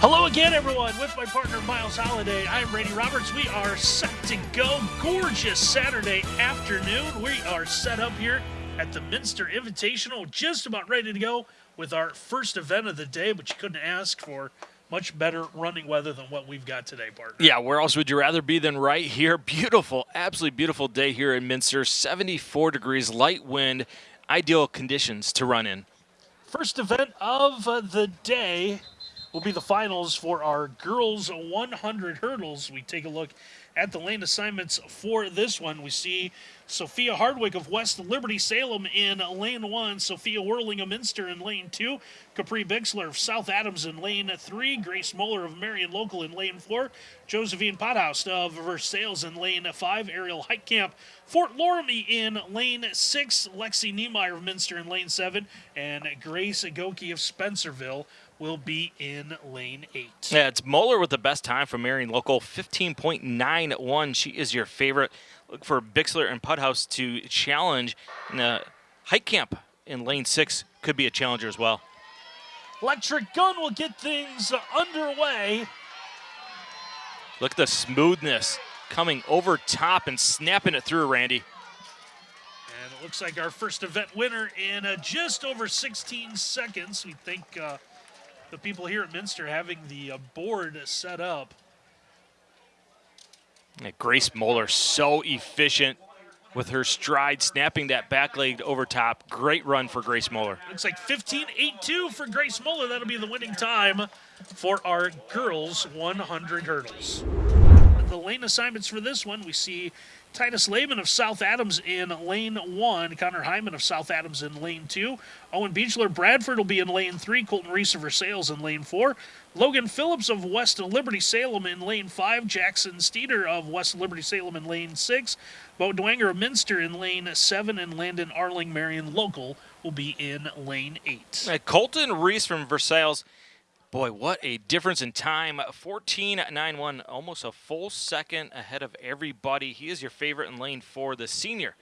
Hello again, everyone. With my partner Miles Holiday, I'm Brady Roberts. We are set to go. Gorgeous Saturday afternoon. We are set up here at the Minster Invitational, just about ready to go with our first event of the day, but you couldn't ask for much better running weather than what we've got today, partner. Yeah, where else would you rather be than right here? Beautiful, absolutely beautiful day here in Minster. 74 degrees, light wind, ideal conditions to run in. First event of uh, the day will be the finals for our girls 100 hurdles. We take a look at the lane assignments for this one. We see Sophia Hardwick of West Liberty Salem in lane one, Sophia Whirling of Minster in lane two, Capri Bixler of South Adams in lane three, Grace Moeller of Marion Local in lane four, Josephine Pothouse of Versailles in lane five, Ariel Heitkamp, Fort Loramie in lane six, Lexi Niemeyer of Minster in lane seven, and Grace Agoki of Spencerville will be in lane eight. Yeah, it's Moeller with the best time from Marion Local, 15.91. She is your favorite. Look for Bixler and Pothouse to challenge. And the Heitkamp in lane six could be a challenger as well. Electric Gun will get things underway. Look at the smoothness coming over top and snapping it through, Randy. And it looks like our first event winner in uh, just over 16 seconds. We think uh, the people here at Minster having the uh, board set up. Yeah, Grace Moeller so efficient with her stride, snapping that back leg over top. Great run for Grace Moeller. Looks like 15.82 for Grace Moeller. That'll be the winning time for our girls 100 hurdles. The lane assignments for this one, we see Titus Lehman of South Adams in lane one. Connor Hyman of South Adams in lane two. Owen Beechler Bradford will be in lane three. Colton Reese of Versailles in lane four. Logan Phillips of West Liberty Salem in lane five. Jackson Steeder of West Liberty Salem in lane six. Bo Dwanger of Minster in lane seven. And Landon Arling Marion Local will be in lane eight. Colton Reese from Versailles Boy, what a difference in time. 14.91, almost a full second ahead of everybody. He is your favorite in lane four, the senior.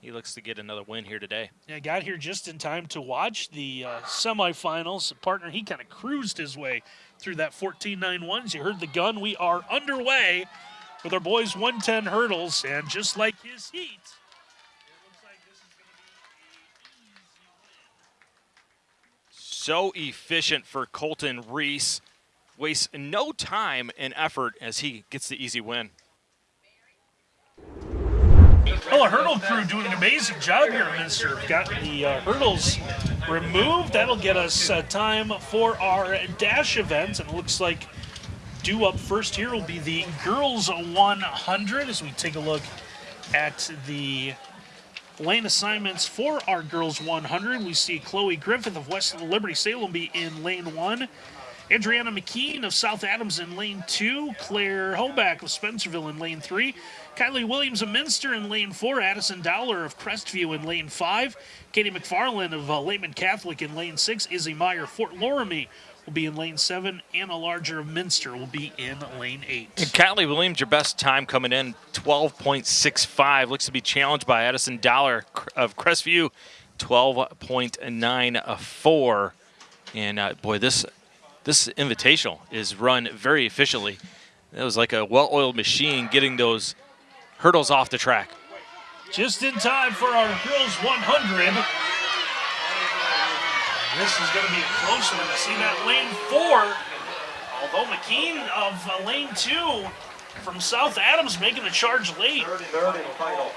He looks to get another win here today. Yeah, got here just in time to watch the uh, semifinals. Partner, he kind of cruised his way through that 14.91. As you heard the gun, we are underway with our boys 110 hurdles. And just like his heat, so efficient for Colton Reese. Wastes no time and effort as he gets the easy win. Well, a hurdle crew doing an amazing job here Minster. Got the uh, hurdles removed. That'll get us uh, time for our dash event. And it looks like due up first here will be the girls 100 as we take a look at the lane assignments for our girls 100. We see Chloe Griffith of West Liberty Salem be in lane one. Adriana McKean of South Adams in lane two. Claire Hoback of Spencerville in lane three. Kylie Williams of Minster in lane four. Addison Dowler of Crestview in lane five. Katie McFarland of uh, Lehman Catholic in lane six. Izzy Meyer, Fort Loramie will be in lane seven. Anna Larger of Minster will be in lane eight. And Kylie Williams, your best time coming in, 12.65. Looks to be challenged by Addison Dowler of Crestview, 12.94. And uh, boy, this this invitational is run very efficiently. It was like a well-oiled machine getting those hurdles off the track. Just in time for our girls 100. This is going to be a close one. You see that lane four. Although McKean of uh, lane two from South Adams making the charge late.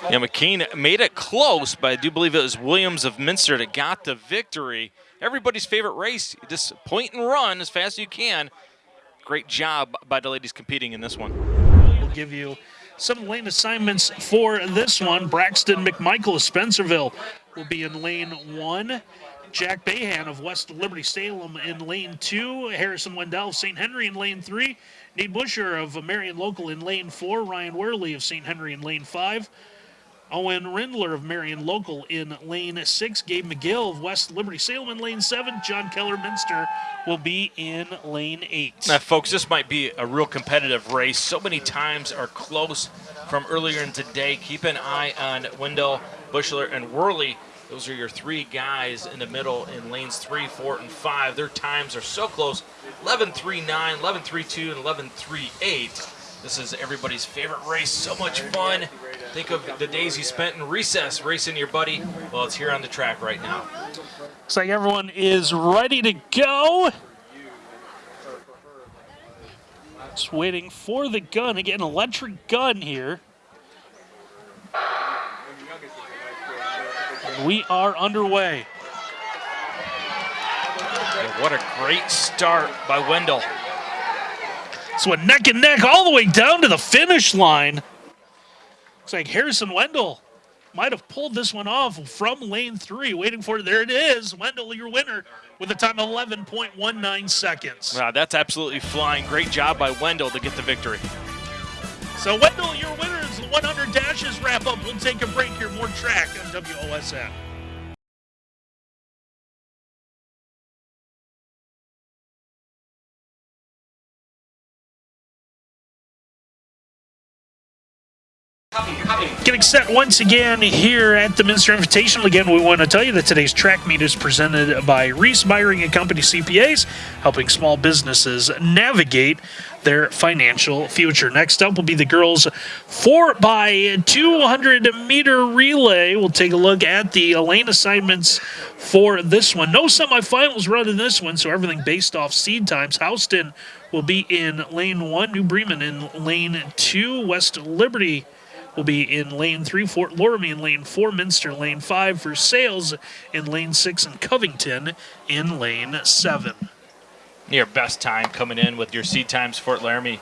Yeah, McKean made it close, but I do believe it was Williams of Minster that got the victory. Everybody's favorite race. Just point and run as fast as you can. Great job by the ladies competing in this one. We'll give you some lane assignments for this one. Braxton McMichael of Spencerville will be in lane one. Jack Bayhan of West Liberty Salem in lane two. Harrison Wendell of St. Henry in lane three. Nate Busher of Marion Local in lane four. Ryan Worley of St. Henry in lane five. Owen Rindler of Marion Local in lane six. Gabe McGill of West Liberty Salem in lane seven. John Keller Minster will be in lane eight. Now, folks, this might be a real competitive race. So many times are close from earlier in today. Keep an eye on Wendell, Bushler, and Worley Those are your three guys in the middle in lanes three, four, and five. Their times are so close 11 3 9, 11 3 2, and 11 3 8. This is everybody's favorite race. So much fun. Think of the days you spent in recess racing your buddy. Well, it's here on the track right now. Looks like everyone is ready to go. Just waiting for the gun. Again, electric gun here. We are underway. What a great start by Wendell. So a neck and neck all the way down to the finish line. Looks like Harrison Wendell might have pulled this one off from lane three, waiting for it. There it is. Wendell, your winner, with a time of 11.19 seconds. Wow, that's absolutely flying. Great job by Wendell to get the victory. So, Wendell, your winner is the 100 dashes wrap up. We'll take a break here. More track on WOSN. Getting set once again here at the Minster Invitational. Again, we want to tell you that today's track meet is presented by Reese Myring and Company CPAs, helping small businesses navigate their financial future. Next up will be the girls 4 by 200 meter relay. We'll take a look at the lane assignments for this one. No semifinals run in this one, so everything based off seed times. Houston will be in lane 1, New Bremen in lane 2, West Liberty will be in lane three, Fort Loramie in lane four, Minster lane five, Versailles in lane six, and Covington in lane seven. Your best time coming in with your seed times, Fort Loramie,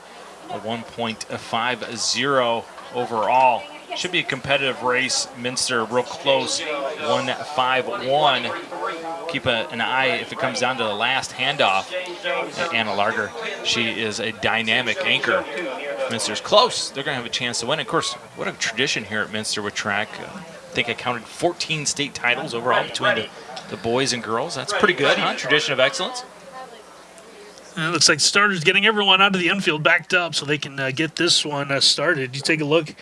a 1.50 overall. Should be a competitive race. Minster real close, 151. Keep a, an eye if it comes down to the last handoff. Anna Larger, she is a dynamic anchor. Minster's close. They're going to have a chance to win. Of course, what a tradition here at Minster with track. Uh, I think I counted 14 state titles overall between the, the boys and girls. That's pretty good, huh? Tradition of excellence. And it looks like starters getting everyone out of the infield backed up so they can uh, get this one uh, started. You take a look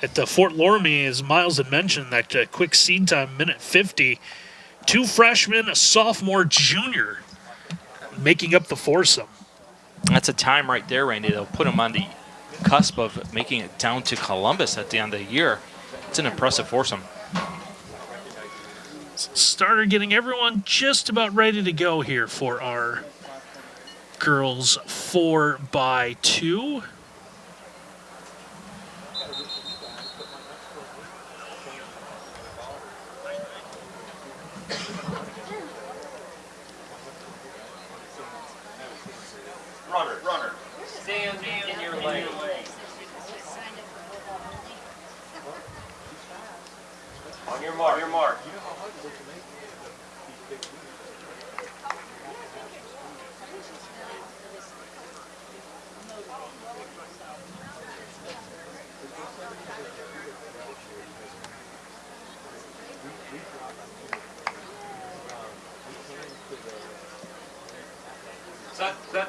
at the Fort Loramie, as Miles had mentioned, that uh, quick seed time, minute 50. Two freshmen, a sophomore, junior, making up the foursome. That's a time right there, Randy. They'll put them on the cusp of making it down to Columbus at the end of the year. It's an impressive foursome. Starter getting everyone just about ready to go here for our girls 4 by 2 Runner, runner, stand in your lane. On your mark, on your mark. Set, set.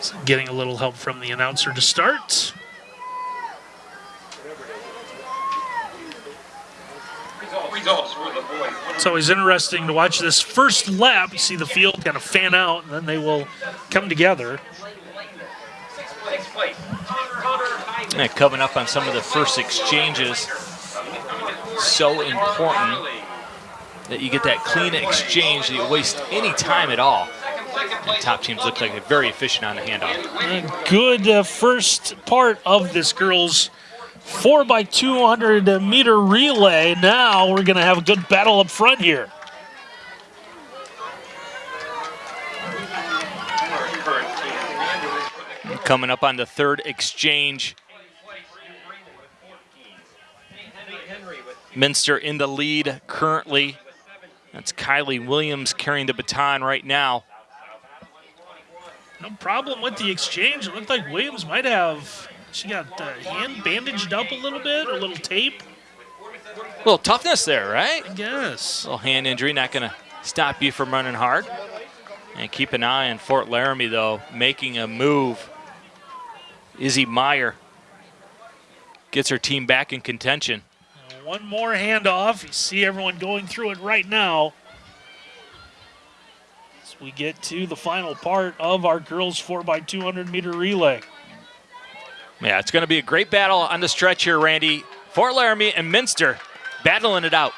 So getting a little help from the announcer to start. It's always interesting to watch this first lap. You see the field kind of fan out, and then they will come together. Coming up on some of the first exchanges, so important that you get that clean exchange, that you waste any time at all. And top teams look like they're very efficient on the handoff. A good uh, first part of this girls' 4 by 200 meter relay. Now we're going to have a good battle up front here. Coming up on the third exchange, Minster in the lead currently. That's Kylie Williams carrying the baton right now. No problem with the exchange. It looked like Williams might have. She got uh, hand bandaged up a little bit, or a little tape, A little toughness there, right? I guess. A little hand injury, not going to stop you from running hard. And keep an eye on Fort Loramie, though, making a move. Izzy Meyer gets her team back in contention. One more handoff. You see everyone going through it right now. As we get to the final part of our girls 4x200 meter relay. Yeah, it's going to be a great battle on the stretch here, Randy. Fort Loramie and Minster battling it out.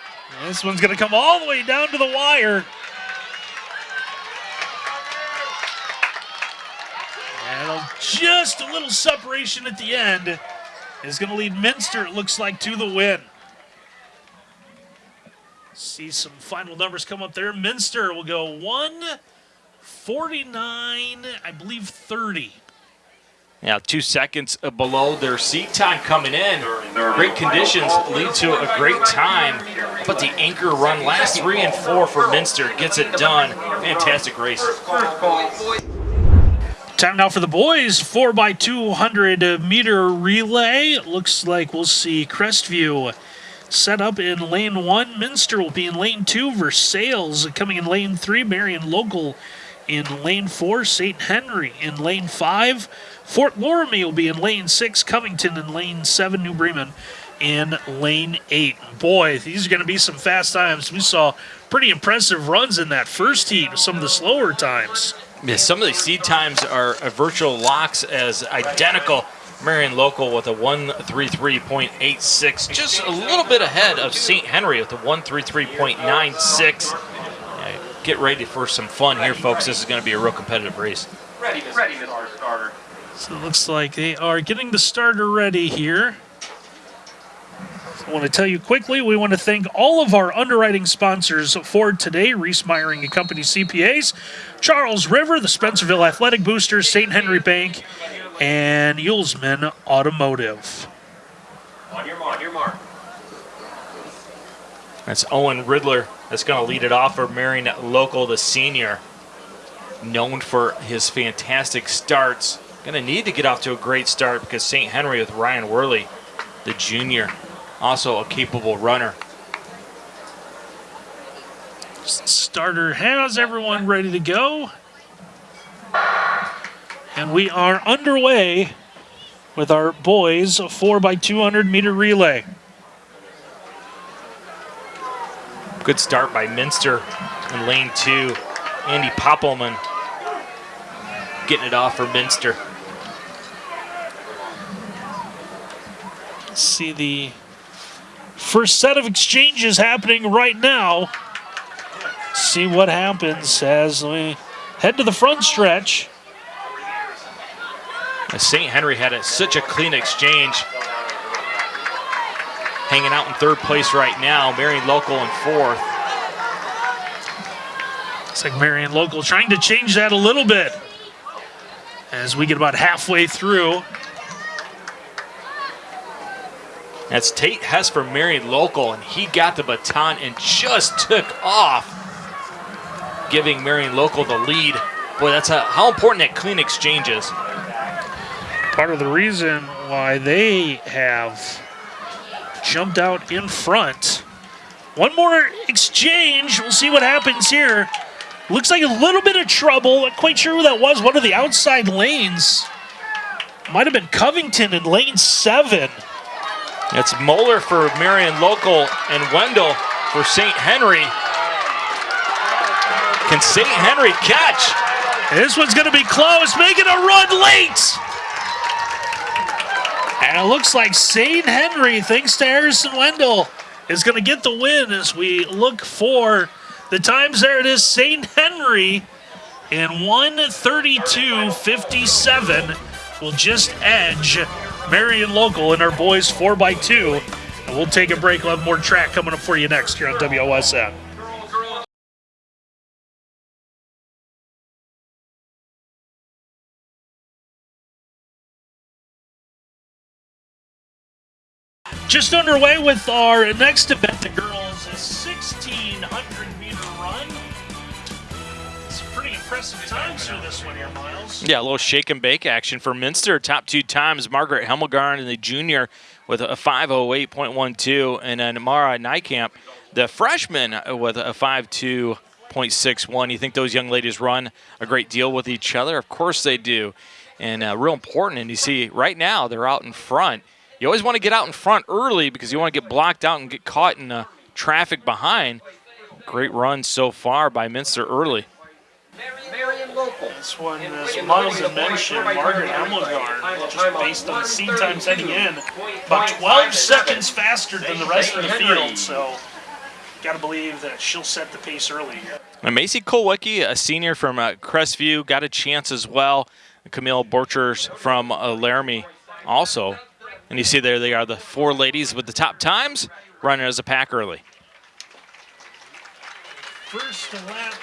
This one's going to come all the way down to the wire. And just a little separation at the end is going to lead Minster, it looks like, to the win. See some final numbers come up there. Minster will go 149, I believe 30. Yeah, two seconds below their seat time coming in. Great conditions lead to a great time. But the anchor run, last three and four for Minster, gets it done. Fantastic race. Time now for the boys 4x200 meter relay. Looks like we'll see Crestview set up in lane one. Minster will be in lane two. Versailles coming in lane three. Marion Local in lane four. St. Henry in lane five. Fort Loramie will be in lane six. Covington in lane seven. New Bremen in lane eight. Boy, these are going to be some fast times. We saw pretty impressive runs in that first heat some of the slower times. Yeah, some of these seed times are uh, virtual locks as identical. Marion Local with a 133.86, just a little bit ahead of St. Henry with a 133.96. Yeah, get ready for some fun here, folks. This is going to be a real competitive race. Ready, ready, Mr. Starter. So it looks like they are getting the starter ready here. I want to tell you quickly, we want to thank all of our underwriting sponsors for today, Reese Meyering and Company CPAs, Charles River, the Spencerville Athletic Boosters, St. Henry Bank, and Yulesman Automotive. On your mark, your mark. That's Owen Rindler that's going to lead it off for Marion Local, the senior. Known for his fantastic starts. Going to need to get off to a great start because St. Henry with Ryan Worley, the junior, also a capable runner. Starter has everyone ready to go. And we are underway with our boys 4x200 meter relay. Good start by Minster in lane two. Andy Poppelman getting it off for Minster. See the first set of exchanges happening right now. See what happens as we head to the front stretch. St. Henry had a, such a clean exchange. Hanging out in third place right now. Marion Local in fourth. It's like Marion Local trying to change that a little bit as we get about halfway through. That's Tate Hess for Marion Local, and he got the baton and just took off, giving Marion Local the lead. Boy, that's a, how important that clean exchange is. Part of the reason why they have jumped out in front. One more exchange. We'll see what happens here. Looks like a little bit of trouble. Not quite sure who that was. One of the outside lanes. Might have been Covington in lane seven. It's Moeller for Marion Local and Wendell for St. Henry. Can St. Henry catch? This one's going to be close, making a run late. And it looks like St. Henry, thanks to Harrison Wendell, is going to get the win as we look for the times. There it is, St. Henry in 132.57 will just edge Marion Local and our boys 4x2. And we'll take a break. We'll have more track coming up for you next here on WOSN. Just underway with our next event, the girls' 1600 meter run. Some pretty impressive times for this one here, Miles. Yeah, a little shake and bake action for Minster. Top two times, Margaret Hemmelgarn and the junior with a 508.12, and then Mara Nykamp, the freshman, with a 52.61. You think those young ladies run a great deal with each other? Of course they do. And uh, real important, and you see right now they're out in front You always want to get out in front early because you want to get blocked out and get caught in the traffic behind. Great run so far by Minster early. Marion Local. This one, as Muddles had mentioned, Margaret Hemmelgarn, just based on the seed times heading in, about 12 seconds faster than the rest of the field. So, got to believe that she'll set the pace early here. And Macy Kolwicki, a senior from uh, Crestview, got a chance as well. Camille Borchers from uh, Loramie also. And you see there they are, the four ladies with the top times running as a pack early. First lap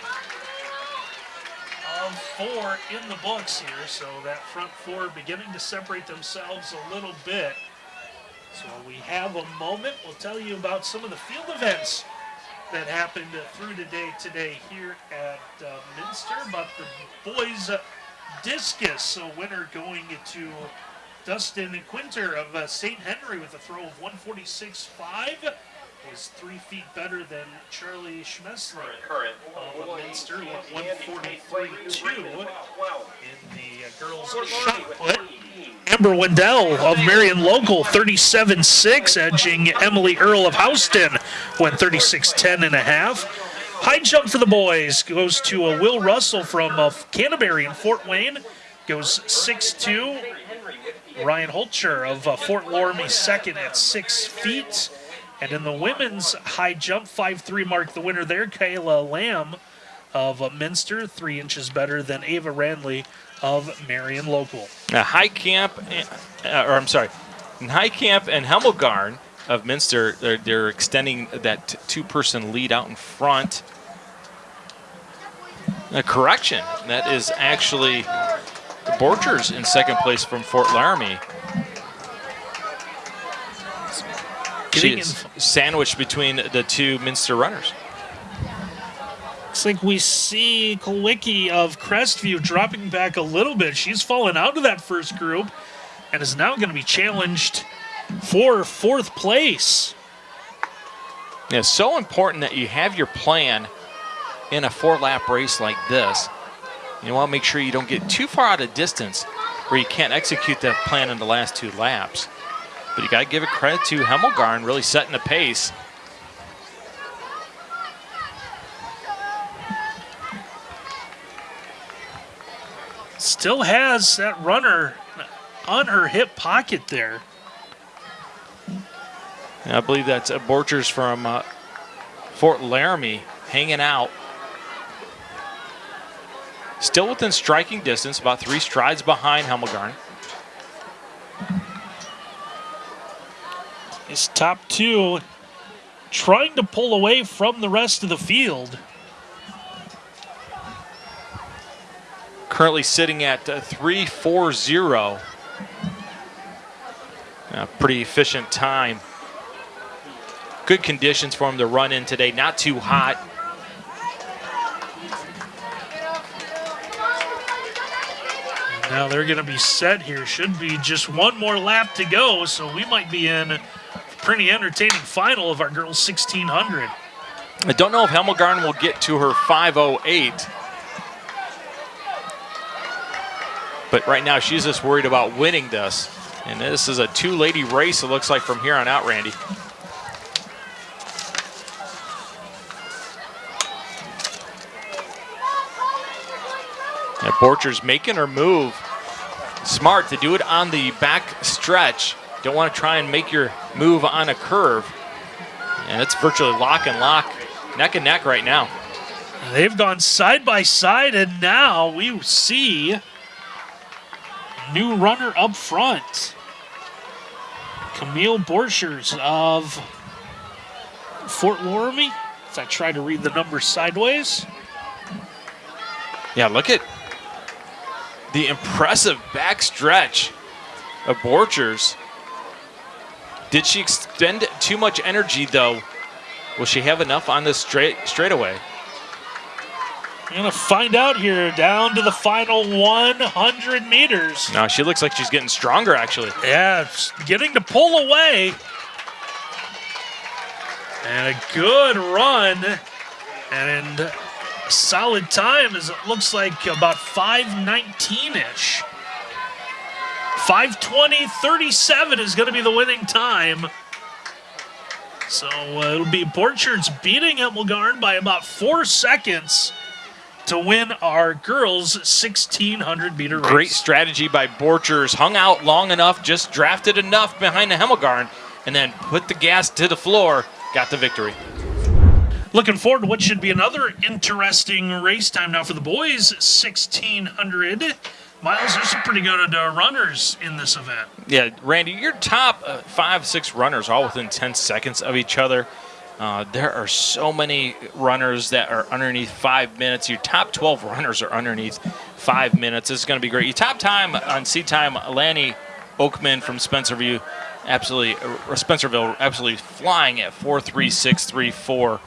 of four in the books here, so that front four beginning to separate themselves a little bit. So we have a moment. We'll tell you about some of the field events that happened through today today here at uh, Minster. But the boys discus, a winner going to Dustin Quinter of uh, St. Henry with a throw of 146.5 was three feet better than Charlie Schmessler Current. of Minster with 143.2 in the uh, girls' shot put. Amber Wendell of Marion Local, 37-6, edging Emily Earl of Houston, went 36-10 and a half. High jump for the boys goes to uh, Will Russell from uh, Canterbury in Fort Wayne, goes 6'2". Ryan Holcher of uh, Fort Loramie second at six feet. And in the women's high jump, 5'3 mark the winner there, Kayla Lamb of uh, Minster, three inches better than Ava Randley of Marion Local. Now, Nykamp, uh, or I'm sorry, Nykamp and Hemmelgarn of Minster, they're, they're extending that two-person lead out in front. A correction, that is actually Borchers in second place from Fort Loramie. She is sandwiched between the two Minster runners. Looks like we see Kulwicki of Crestview dropping back a little bit. She's fallen out of that first group and is now going to be challenged for fourth place. Yeah, it's so important that you have your plan in a four-lap race like this. You want to make sure you don't get too far out of distance where you can't execute that plan in the last two laps. But you got to give it credit to Hemmelgarn really setting the pace. Still has that runner on her hip pocket there. And I believe that's Borchers from uh, Fort Loramie hanging out. Still within striking distance, about three strides behind Hemmelgarn. His top two trying to pull away from the rest of the field. Currently sitting at uh, 3.40. A pretty efficient time. Good conditions for him to run in today. Not too hot. Now they're going to be set here. Should be just one more lap to go, so we might be in a pretty entertaining final of our girls 1600. I don't know if Hemmelgarn will get to her 5.08. But right now she's just worried about winning this. And this is a two-lady race, it looks like, from here on out, Randy. Borcher's making her move. Smart to do it on the back stretch. Don't want to try and make your move on a curve. And it's virtually lock and lock, neck and neck right now. They've gone side by side, and now we see new runner up front. Camille Borchers of Fort Loramie. As I try to read the numbers sideways. Yeah, look at the impressive back stretch of Borchers. Did she expend too much energy, though? Will she have enough on this straight straightaway? We're going to find out here down to the final 100 meters. No, she looks like she's getting stronger, actually. Yeah, getting to pull away. And a good run. And solid time as it looks like about 519-ish 520.37 is going to be the winning time. So uh, it'll be Borchers beating Hemmelgarn by about four seconds to win our girls 1600 meter race. Great strategy by Borchers. Hung out long enough, just drafted enough behind the Hemmelgarn, and then put the gas to the floor, got the victory. Looking forward to what should be another interesting race time now for the boys 1600. Miles, there's some pretty good uh, runners in this event. Yeah, Randy, your top uh, five, six runners all within 10 seconds of each other. Uh, there are so many runners that are underneath five minutes. Your top 12 runners are underneath five minutes. This is going to be great. Your top time on seat time, Lanny Oakman from Spencerview, absolutely, Spencerville, absolutely flying at 4.3634.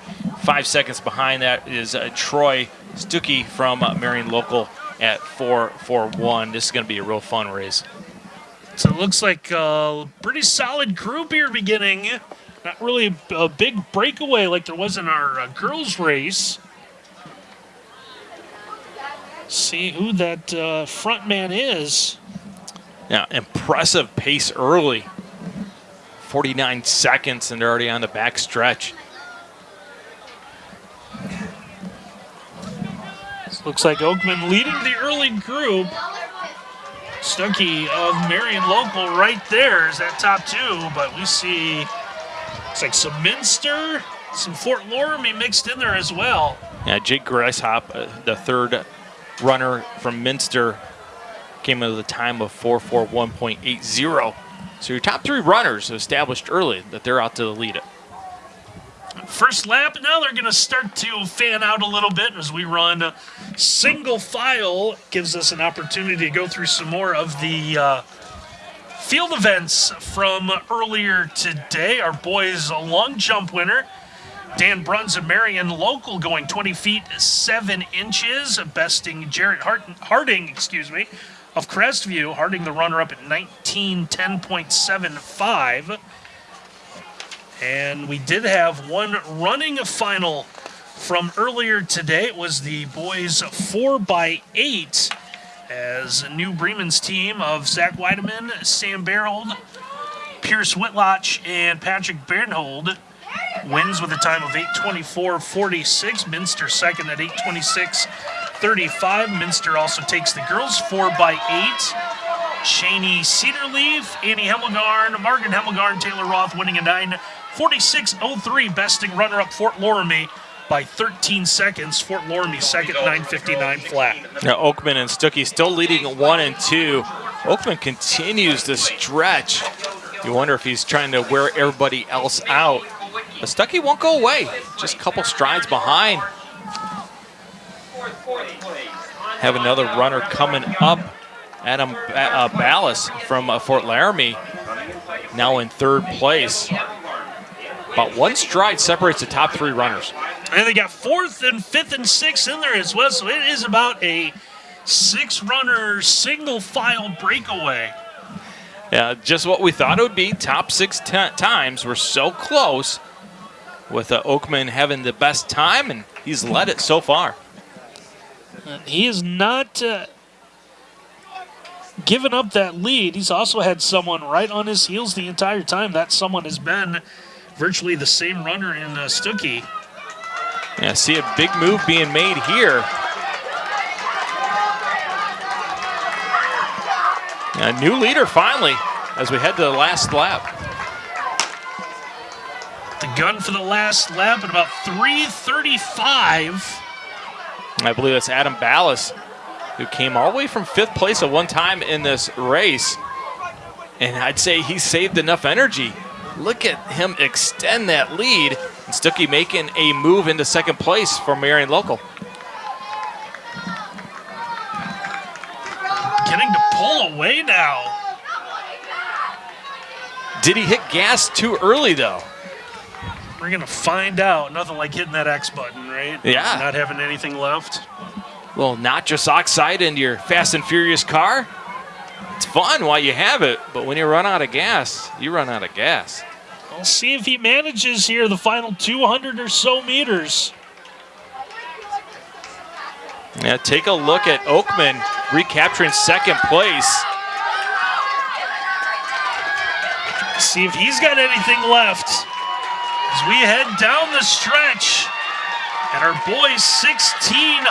Five seconds behind that is uh, Troy Stuckey from uh, Marion Local at 4.41. This is going to be a real fun race. So it looks like a pretty solid group here beginning. Not really a big breakaway like there was in our uh, girls' race. See who that uh, front man is. Yeah, impressive pace early. 49 seconds, and they're already on the back stretch. Looks like Oakman leading the early group. Stuckey of Marion Local right there is that top two, but we see it's like some Minster, some Fort Loramie mixed in there as well. Yeah, Jake Greishop, uh, the third runner from Minster, came in with a time of 441.80. So your top three runners established early that they're out to the lead it. First lap, now they're going to start to fan out a little bit as we run single file. Gives us an opportunity to go through some more of the uh, field events from earlier today. Our boys a long jump winner, Dan Bruns of Marion Local, going 20 feet 7 inches, besting Jarrett Harding, excuse me, of Crestview. Harding the runner up at 1910.75. And we did have one running final from earlier today. It was the boys 4 by 8 as New Bremen's team of Zach Weideman, Sam Barold, Pierce Whitloch, and Patrick Bernhold wins with a time of 824.46. Minster second at 826.35. Minster also takes the girls 4 by 8 Cheney Cedarleaf, Annie Hemmelgarn, Margaret Hemmelgarn, Taylor Roth winning a 9.46.03, besting runner-up Fort Loramie by 13 seconds. Fort Loramie second, 9.59 flat. Now Oakman and Stuckey still leading one and two. Oakman continues to stretch. You wonder if he's trying to wear everybody else out. But Stuckey won't go away. Just a couple strides behind. Have another runner coming up Adam uh, Ballas from uh, Fort Loramie now in third place. About one stride separates the top three runners. And they got fourth and fifth and sixth in there as well. So it is about a six runner single file breakaway. Yeah, just what we thought it would be. Top six times. We're so close with uh, Oakman having the best time, and he's led it so far. And he is not uh, given up that lead. He's also had someone right on his heels the entire time. That someone has been virtually the same runner in uh, Stuckey. Yeah, see a big move being made here. A new leader finally as we head to the last lap. The gun for the last lap at about 335. I believe that's Adam Ballas who came all the way from fifth place at one time in this race. And I'd say he saved enough energy. Look at him extend that lead. And Stuckey making a move into second place for Marion Local. Getting to pull away now. Did he hit gas too early, though? We're going to find out. Nothing like hitting that X button, right? Yeah. Not having anything left little nitrous oxide into your Fast and Furious car. Fun while you have it, but when you run out of gas, you run out of gas. We'll see if he manages here the final 200 or so meters. Yeah, take a look at Oakman recapturing second place. See if he's got anything left as we head down the stretch. And our boys 1600.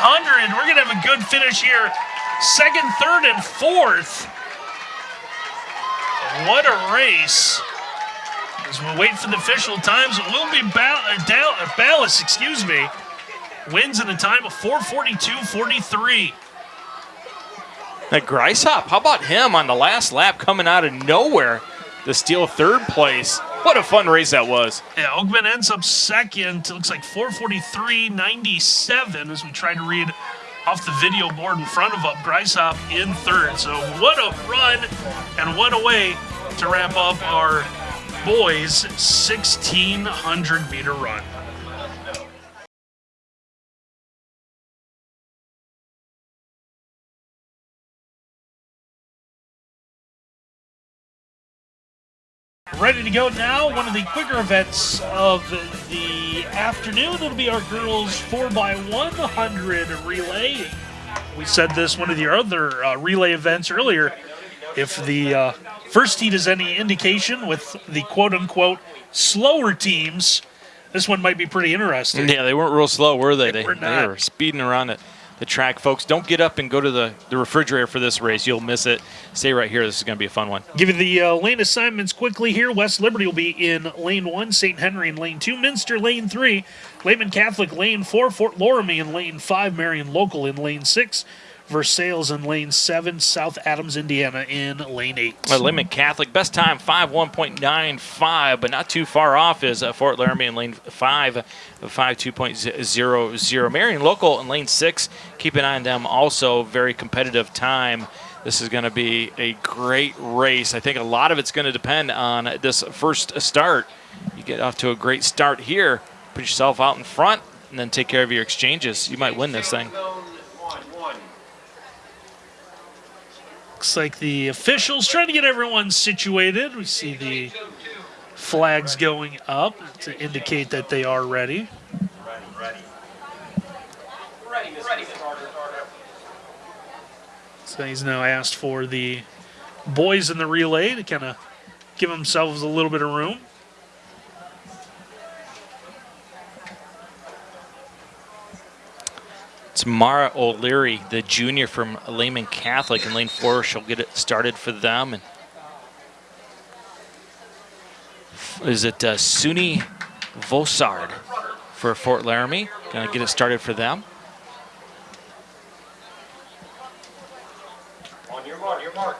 We're going to have a good finish here. Second, third, and fourth. What a race. As we wait for the official times, it will be uh, uh, Ballas, excuse me, wins in a time of 442.43. That Greishop, how about him on the last lap coming out of nowhere to steal third place? What a fun race that was. Yeah, Oakman ends up second. It looks like 443.97 as we try to read off the video board in front of up. Greishop in third. So what a run and what a way to wrap up our boys 1600 meter run. Ready to go now. One of the quicker events of the afternoon. It'll be our girls 4x100 relay. We said this one of the other uh, relay events earlier. If the uh, first heat is any indication with the quote unquote slower teams, this one might be pretty interesting. Yeah, they weren't real slow, were they? They, were they were speeding around it. The track, folks. Don't get up and go to the, the refrigerator for this race. You'll miss it. Stay right here. This is going to be a fun one. Give you the uh, lane assignments quickly here. West Liberty will be in lane one, St. Henry in lane two, Minster lane three, Lehman Catholic lane four, Fort Loramie in lane five, Marion Local in lane six, Versailles in lane seven, South Adams, Indiana in lane eight. Uh, Lehman Catholic, best time 5.1.95, but not too far off is uh, Fort Loramie in lane 5, uh, 5.2.00. Marion Local in lane 6, keep an eye on them also, very competitive time. This is going to be a great race. I think a lot of it's going to depend on this first start. You get off to a great start here, put yourself out in front, and then take care of your exchanges. You might win this thing. Looks like the officials trying to get everyone situated. We see the flags going up to indicate that they are ready. So he's now asked for the boys in the relay to kind of give themselves a little bit of room. It's Mara O'Leary, the junior from Lehman Catholic in lane four. She'll get it started for them. And is it uh, Suni Vosard for Fort Loramie? Gonna get it started for them. On your mark, your mark.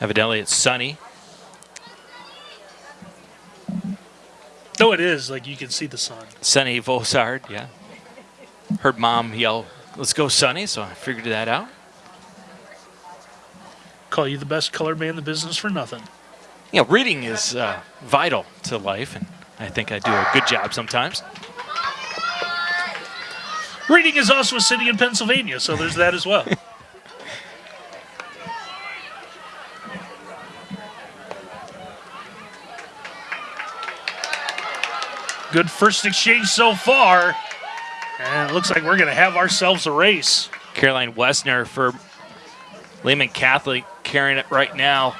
Evidently, it's Sunny. No, it is. Like you can see the sun. Sunny Vosard, yeah. Heard mom yell, let's go Sunny, so I figured that out. Call you the best color man in the business for nothing. You know, reading is uh, vital to life, and I think I do a good job sometimes. Reading is also a city in Pennsylvania, so there's that as well. Good first exchange so far. And it looks like we're going to have ourselves a race. Caroline Westner for Lehman Catholic carrying it right now.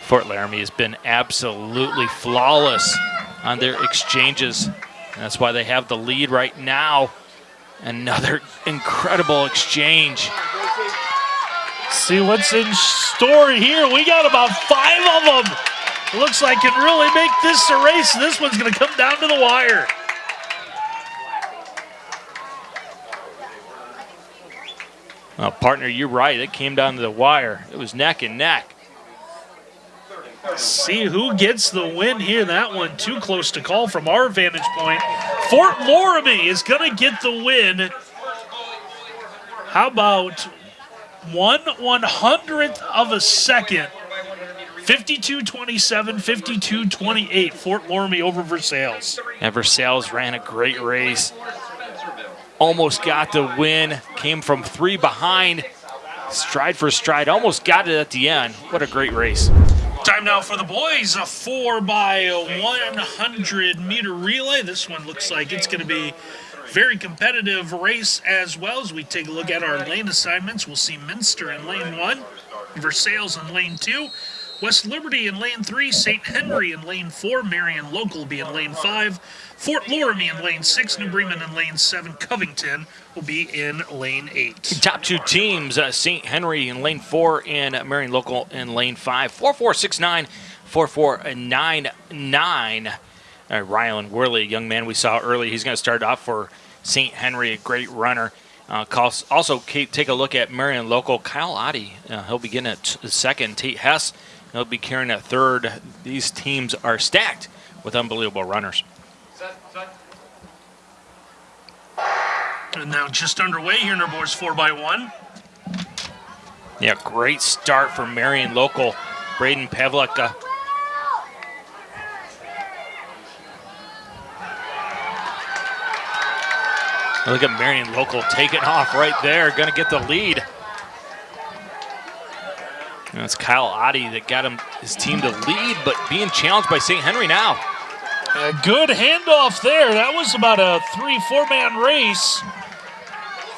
Fort Loramie has been absolutely flawless on their exchanges. That's why they have the lead right now. Another incredible exchange. See what's in store here. We got about five of them. Looks like can really make this a race. This one's going to come down to the wire. Well, partner, you're right. It came down to the wire. It was neck and neck. See who gets the win here. That one too close to call from our vantage point. Fort Loramie is going to get the win. How about one one hundredth of a second? 52-27, 52-28. Fort Loramie over Versailles. And Versailles ran a great race. Almost got the win. Came from three behind stride for stride. Almost got it at the end. What a great race. Time now for the boys, a 4 by 100 meter relay. This one looks like it's going to be very competitive race as well as we take a look at our lane assignments. We'll see Minster in lane 1, Versailles in lane 2, West Liberty in lane 3, St. Henry in lane 4, Marion Local will be in lane 5, Fort Loramie in lane 6, New Bremen in lane 7, Covington will be in lane 8. Top two teams, uh, St. Henry in lane 4 and Marion Local in lane 5. 4469, 4499. Uh, Rylan Worley, young man we saw early, he's going to start off for St. Henry, a great runner. Uh, also, take a look at Marion Local. Kyle Oddie, uh, he'll begin at second. Tate Hess, he'll be carrying at third. These teams are stacked with unbelievable runners. And now just underway here in our boys 4 by one Yeah, great start for Marion Local. Braden Pavlik. Look at Marion Local taking off right there. Going to get the lead. And it's Kyle Oddie that got him his team to lead, but being challenged by St. Henry now. A good handoff there. That was about a three, four man race.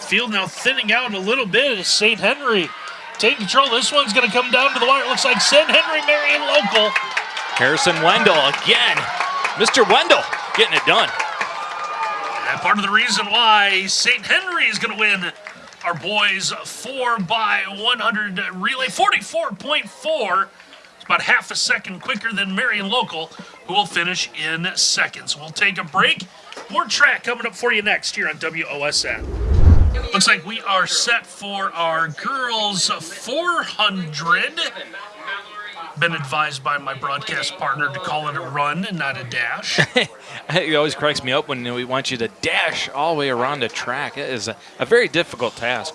Field now thinning out a little bit as St. Henry taking control. This one's going to come down to the wire. It looks like St. Henry Marion Local. Harrison Wendell again. Mr. Wendell getting it done. And part of the reason why St. Henry is going to win our boys 4 by 100 relay 44.4 it's about half a second quicker than Marion Local who will finish in seconds. We'll take a break. More track coming up for you next here on WOSN looks like we are set for our girls 400 been advised by my broadcast partner to call it a run and not a dash. it always cracks me up when we want you to dash all the way around the track. It is a, a very difficult task.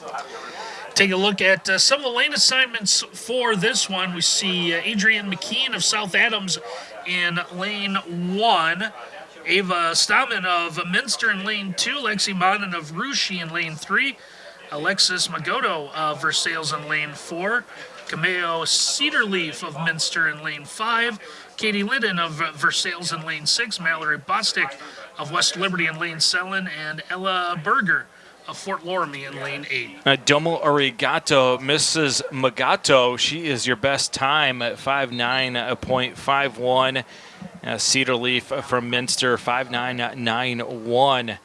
Take a look at uh, some of the lane assignments for this one. We see uh, Adrian McKean of South Adams in lane one. Ava Stamen of Minster in lane two. Lexi Monin of Russia in lane three. Alexis Magoto of Versailles in lane four. Cameo Cedarleaf of Minster in lane 5, Katie Liddon of Versailles in lane 6, Mallory Bostick of West Liberty in lane 7, and Ella Berger of Fort Loramie in lane 8. Uh, Domo Arigato, Mrs. Magoto, she is your best time at 5'9.51. Uh, Cedar Leaf from Minster, 5'991.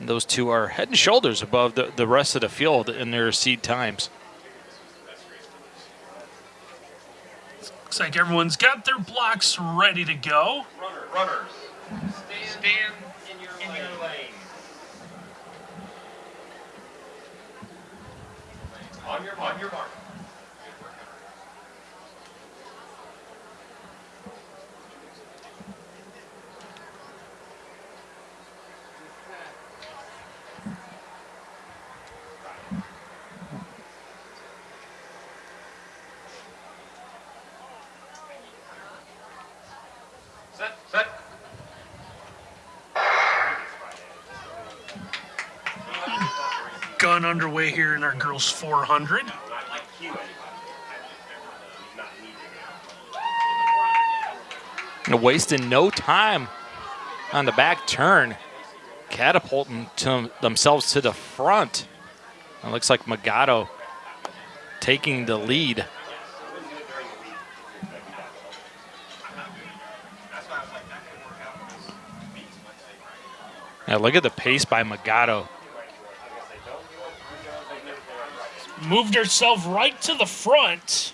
Those two are head and shoulders above the, the rest of the field in their seed times. Looks like everyone's got their blocks ready to go. Runner, runners, stand, stand in your, in your lane. On your, on your mark. Gun underway here in our girls 400. And wasting no time on the back turn, catapulting to themselves to the front. It looks like Magoto taking the lead. Now look at the pace by Magoto. Moved herself right to the front.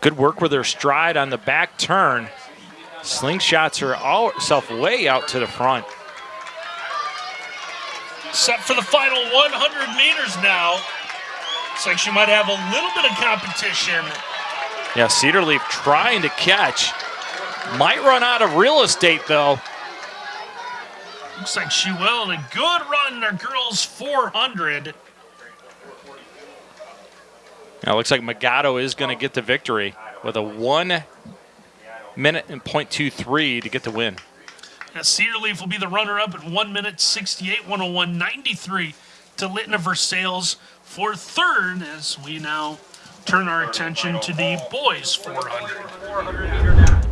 Good work with her stride on the back turn. Slingshots herself way out to the front. Set for the final 100 meters now. Looks like she might have a little bit of competition. Yeah, Cedar Leaf trying to catch. Might run out of real estate, though. Looks like she will. A good run in our girls 400. Now, it looks like Magoto is going to get the victory with a one minute and 0.23 to get the win. Now, Cedar Leaf will be the runner up at 1 minute 68, 101, 93 to Litton Versailles for third as we now turn our attention to the boys 400.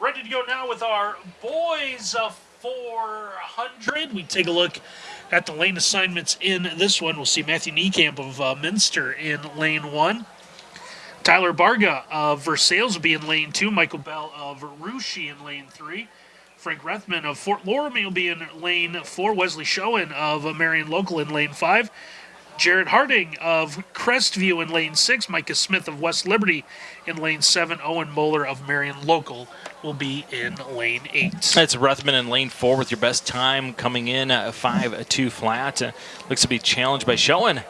Ready to go now with our boys uh, 400. We take a look at the lane assignments in this one. We'll see Matthew Nykamp of uh, Minster in lane one. Tyler Barga of Versailles will be in lane two. Michael Bell of Russia in lane three. Frank Rethman of Fort Loramie will be in lane four. Wesley Schoen of Marion Local in lane five. Jared Harding of Crestview in lane six. Micah Smith of West Liberty in lane seven. Owen Moeller of Marion Local will be in lane eight. That's Ruthman in lane four with your best time coming in uh, five two flat. Uh, looks to be challenged by Schoen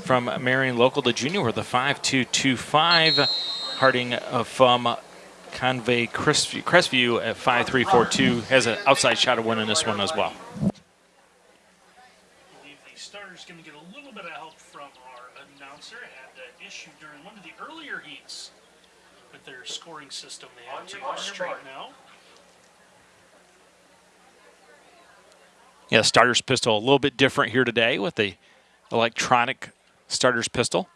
from Marion Local to Junior with a five two two five. Harding uh, from Convoy Crestview, Crestview at five three four two has an outside shot of winning this one as well. believe the starter's going to get a little bit of help from our announcer. Had an issue during one of the earlier heats with their scoring system. They had to straighten out. Yeah, starter's pistol a little bit different here today with the electronic starter's pistol.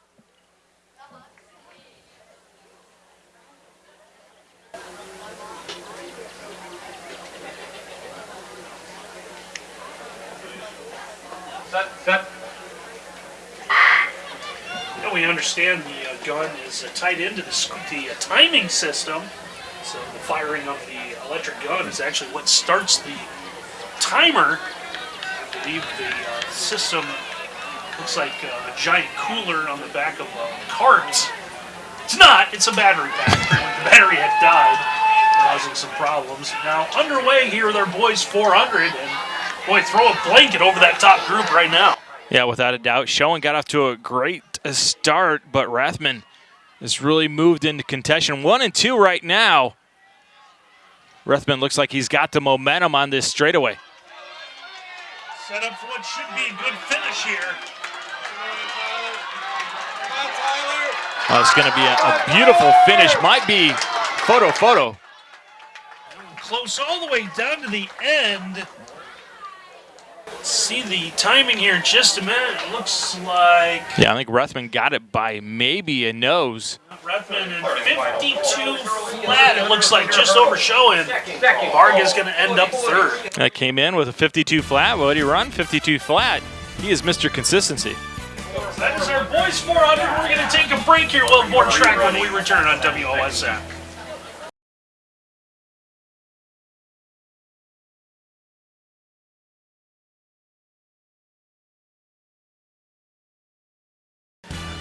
Set, set. Now we understand the uh, gun is uh, tied into the, the uh, timing system. So the firing of the electric gun is actually what starts the timer. I believe the uh, system looks like uh, a giant cooler on the back of a cart. It's not. It's a battery pack. the battery had died, causing some problems. Now underway here with our boys 400, and boy, throw a blanket over that top group right now. Yeah, without a doubt. Schoen got off to a great uh, start, but Rathman has really moved into contention. One and two right now. Rathman looks like he's got the momentum on this straightaway. Set up for what should be a good finish here. Oh, it's going to be a, a beautiful finish. Might be photo, photo. Close all the way down to the end. See the timing here in just a minute. It looks like Yeah, I think Rathman got it by maybe a nose. Redman in 52 flat. It looks like just over showing. Barga's going to end up third. That came in with a 52 flat. What did he run? 52 flat. He is Mr. Consistency. That is our boys 400. We're going to take a break here. We'll have more track when we return on WOSN.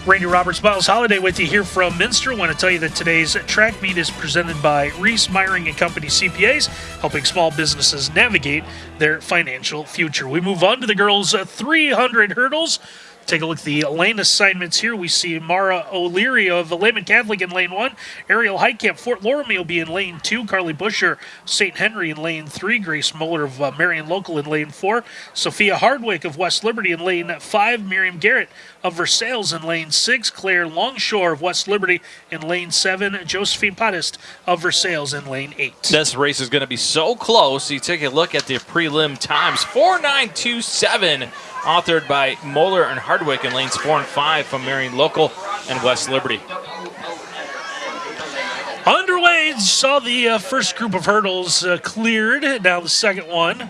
Randy Roberts, Miles Holiday with you here from Minster. want to tell you that today's track meet is presented by Reese Meyering and Company CPAs, helping small businesses navigate their financial future. We move on to the girls' uh, 300 hurdles. Take a look at the lane assignments here. We see Mara O'Leary of Lehman Catholic in lane one. Ariel Heitkamp, Fort Loramie will be in lane two. Carly Busher, St. Henry in lane three. Grace Muller of uh, Marion Local in lane four. Sophia Hardwick of West Liberty in lane five. Miriam Garrett of Versailles in lane six. Claire Longshore of West Liberty in lane seven. Josephine Pottist of Versailles in lane eight. This race is going to be so close. You take a look at the prelim times 4927, authored by Moeller and Hardwick in lanes four and five from Marion Local and West Liberty. Underway, saw the uh, first group of hurdles uh, cleared. Now the second one.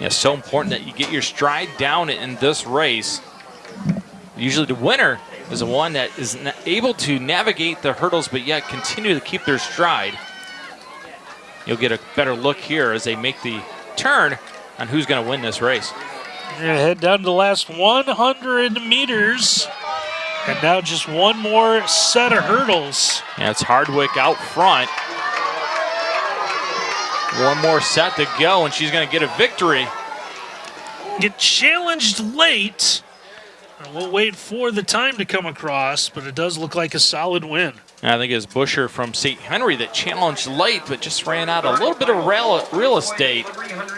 Yeah, so important that you get your stride down in this race. Usually the winner is the one that is able to navigate the hurdles but yet continue to keep their stride. You'll get a better look here as they make the turn on who's going to win this race. Head down to the last 100 meters. And now just one more set of hurdles. Yeah, it's Hardwick out front. One more set to go, and she's going to get a victory. Get challenged late. We'll wait for the time to come across, but it does look like a solid win. I think it was Busher from St. Henry that challenged late, but just ran out a little bit of real, real estate.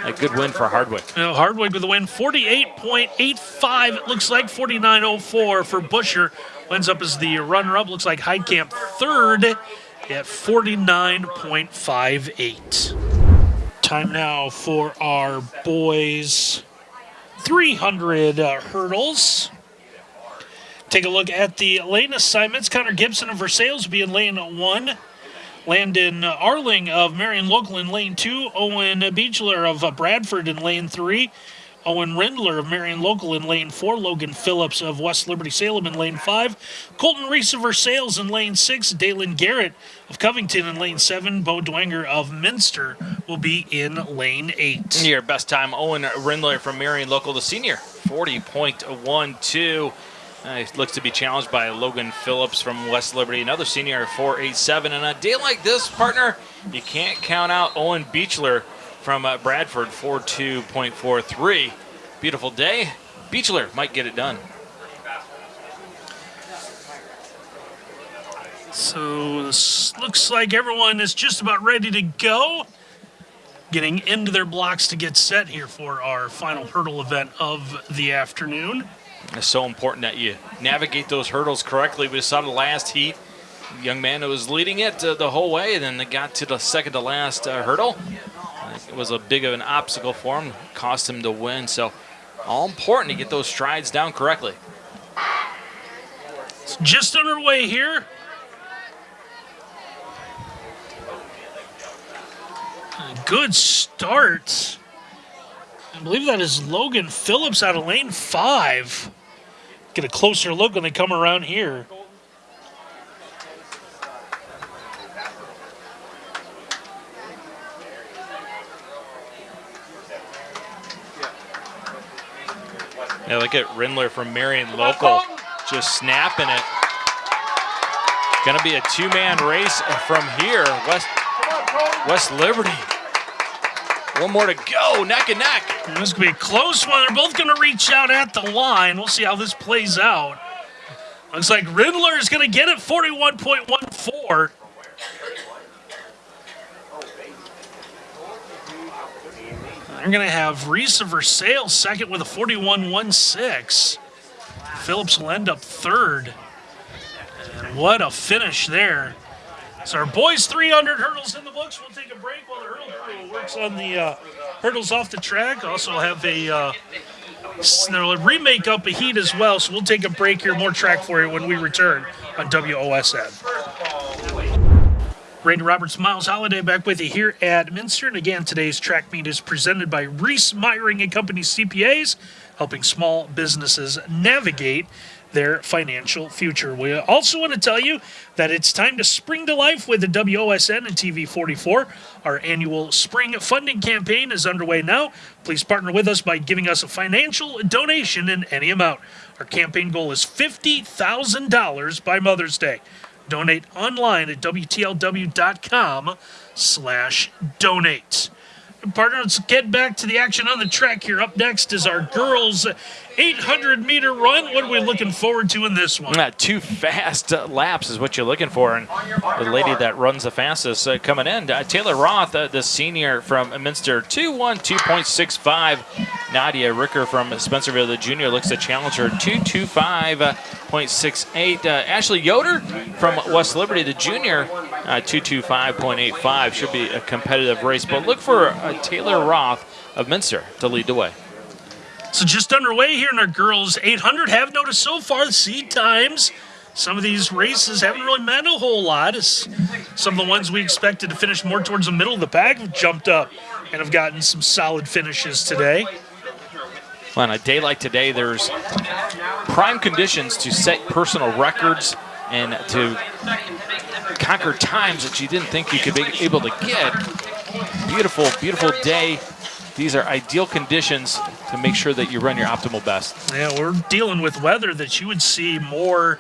A good win for Hardwick. Now Hardwick with the win, 48.85. It looks like 49.04 for Busher. Ends up as the runner-up. Looks like Heitkamp third at 49.58. Time now for our boys 300 uh, hurdles. Take a look at the lane assignments. Connor Gibson of Versailles will be in lane one. Landon Arling of Marion Local in lane two. Owen Beechler of Bradford in lane three. Owen Rindler of Marion Local in lane four. Logan Phillips of West Liberty Salem in lane five. Colton Reese of Versailles in lane six. Dalen Garrett of Covington in lane seven. Bo Dwanger of Minster will be in lane eight. Your best time, Owen Rindler from Marion Local, the senior, 40.12. Uh, he looks to be challenged by Logan Phillips from West Liberty, another senior, 487. And a day like this, partner, you can't count out Owen Beechler from uh, Bradford, 42.43. Beautiful day. Beechler might get it done. So this looks like everyone is just about ready to go. Getting into their blocks to get set here for our final hurdle event of the afternoon. It's so important that you navigate those hurdles correctly. We saw the last heat. Young man who was leading it uh, the whole way, and then they got to the second to last uh, hurdle. It was a big of an obstacle for him, cost him to win. So, all important to get those strides down correctly. It's just underway here. Good start. I believe that is Logan Phillips out of lane five. Get a closer look when they come around here. Yeah, look at Rindler from Marion Local just snapping it. Going to be a two-man race from here. West, West Liberty. One more to go, neck and neck. This could be a close one. They're both going to reach out at the line. We'll see how this plays out. Looks like Rindler is going to get it 41.14. They're going to have Reese Versailles second with a 41.16. Phillips will end up third. And what a finish there. So our boys 300 hurdles in the books. We'll take a break while the hurdle crew works on the uh, hurdles off the track. Also have a uh, remake up a heat as well. So we'll take a break here. More track for you when we return on WOSN. Randy Roberts, Miles Holiday back with you here at Minster. And again, today's track meet is presented by Reese Meyering and Company CPAs, helping small businesses navigate their financial future. We also want to tell you that it's time to spring to life with the WOSN and TV 44. Our annual spring funding campaign is underway now. Please partner with us by giving us a financial donation in any amount. Our campaign goal is $50,000 by Mother's Day. Donate online at WTLW.com slash donate. partners, get back to the action on the track here. Up next is our girls 800 meter run. What are we looking forward to in this one? Uh, two fast uh, laps is what you're looking for. And the lady that runs the fastest uh, coming in, uh, Taylor Roth, uh, the senior from Minster, 212.65. Nadia Ricker from Spencerville, the junior, looks to challenge her 225.68. Uh, Ashley Yoder from West Liberty, the junior, 225.85. Should be a competitive race. But look for Taylor Roth of Minster to lead the way. So just underway here in our girls 800. Have noticed so far the seed times. Some of these races haven't really meant a whole lot. As some of the ones we expected to finish more towards the middle of the pack have jumped up and have gotten some solid finishes today. Well, on a day like today, there's prime conditions to set personal records and to conquer times that you didn't think you could be able to get. Beautiful, beautiful day these are ideal conditions to make sure that you run your optimal best. Yeah, we're dealing with weather that you would see more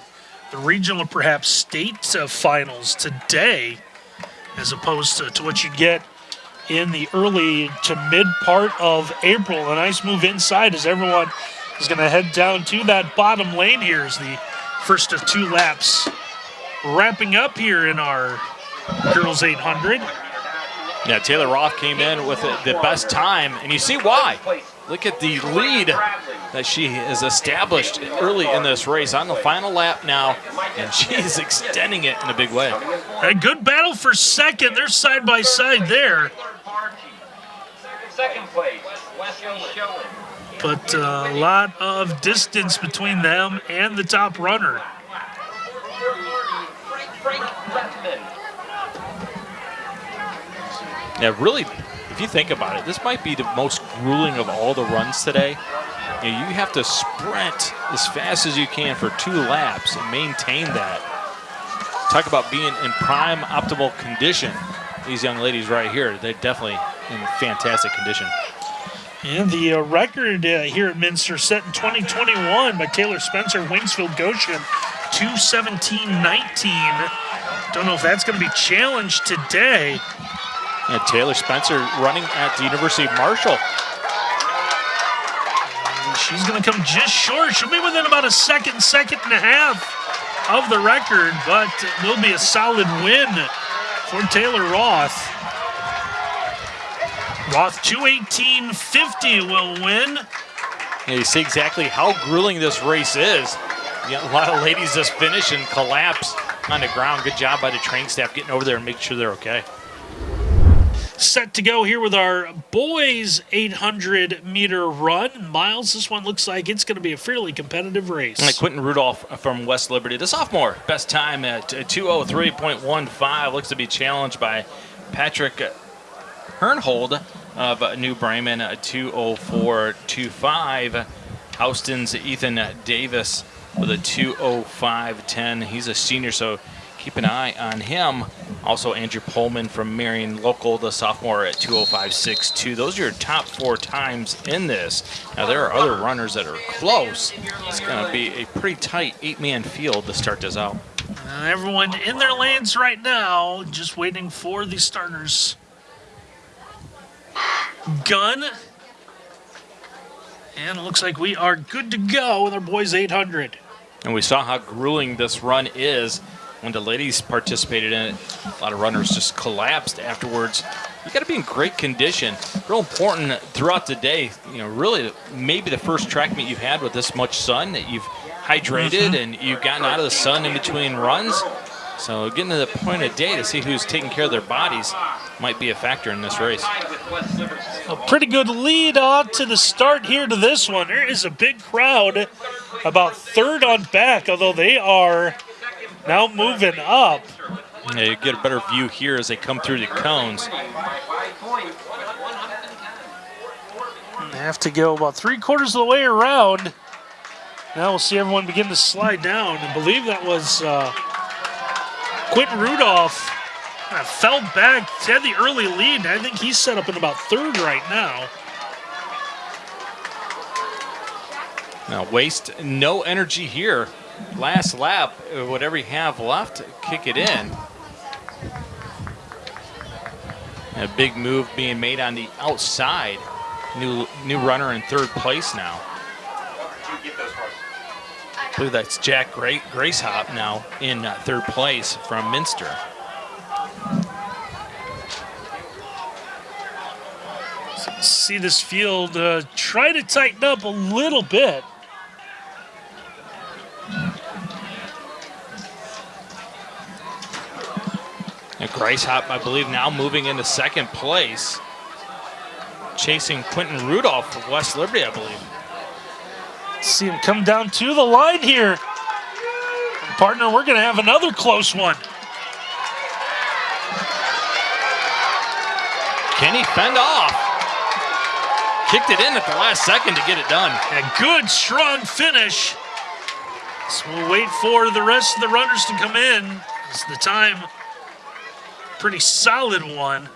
the regional perhaps state finals today as opposed to, to what you get in the early to mid part of April. A nice move inside as everyone is going to head down to that bottom lane here as the first of two laps wrapping up here in our girls 800. Yeah, Taylor Roth came in with the best time, and you see why. Look at the lead that she has established early in this race on the final lap now, and she's extending it in a big way. A good battle for second. They're side by side there. Second place, Wesley Schoen. but uh, a lot of distance between them and the top runner. Frank Redmond. Yeah, really, if you think about it, this might be the most grueling of all the runs today. You, know, you have to sprint as fast as you can for two laps and maintain that. Talk about being in prime optimal condition. These young ladies right here, they're definitely in fantastic condition. And the uh, record uh, here at Minster set in 2021 by Taylor Spencer, Wingsfield Goshen, 217.19. Don't know if that's going to be challenged today. And Taylor Spencer running at the University of Marshall. And she's going to come just short. She'll be within about a second, second and a half of the record, but it will be a solid win for Taylor Roth. Roth 218.50 will win. Yeah, you see exactly how grueling this race is. You got a lot of ladies just finish and collapse on the ground. Good job by the training staff getting over there and making sure they're okay. Set to go here with our boys 800 meter run. Miles, this one looks like it's going to be a fairly competitive race. And Quentin Rudolph from West Liberty, the sophomore, best time at 203.15. Looks to be challenged by Patrick Hernhold of New Bremen, 204.25. Houston's Ethan Davis with a 205.10. He's a senior, so keep an eye on him. Also, Andrew Pullman from Marion Local, the sophomore at 205.62. Those are your top four times in this. Now, there are other runners that are close. It's going to be a pretty tight eight-man field to start this out. Uh, everyone in their lanes right now, just waiting for the starters. Gun. And it looks like we are good to go with our boys 800. And we saw how grueling this run is when the ladies participated in it. A lot of runners just collapsed afterwards. You got to be in great condition. Real important throughout the day. You know, really, maybe the first track meet you've had with this much sun that you've hydrated mm-hmm. and you've gotten out of the sun in between runs. So getting to the point of day to see who's taking care of their bodies might be a factor in this race. A pretty good lead on to the start here to this one. There is a big crowd about third on back, although they are now moving up. Yeah, you get a better view here as they come through the cones. They have to go about three quarters of the way around. Now we'll see everyone begin to slide down. I believe that was uh, Quentin Rudolph uh, fell back, had the early lead. I think he's set up in about third right now. Now waste no energy here. Last lap, whatever you have left, kick it in. A big move being made on the outside. New new runner in third place now. I believe that's Jack Gra Grieshop now in uh, third place from Minster. See this field uh, try to tighten up a little bit. And Grieshop, I believe, now moving into second place. Chasing Quentin Rudolph of West Liberty, I believe. See him come down to the line here. Partner, we're going to have another close one. Can he fend off? Kicked it in at the last second to get it done. A good, strong finish. So we'll wait for the rest of the runners to come in. It's the time. Pretty solid one.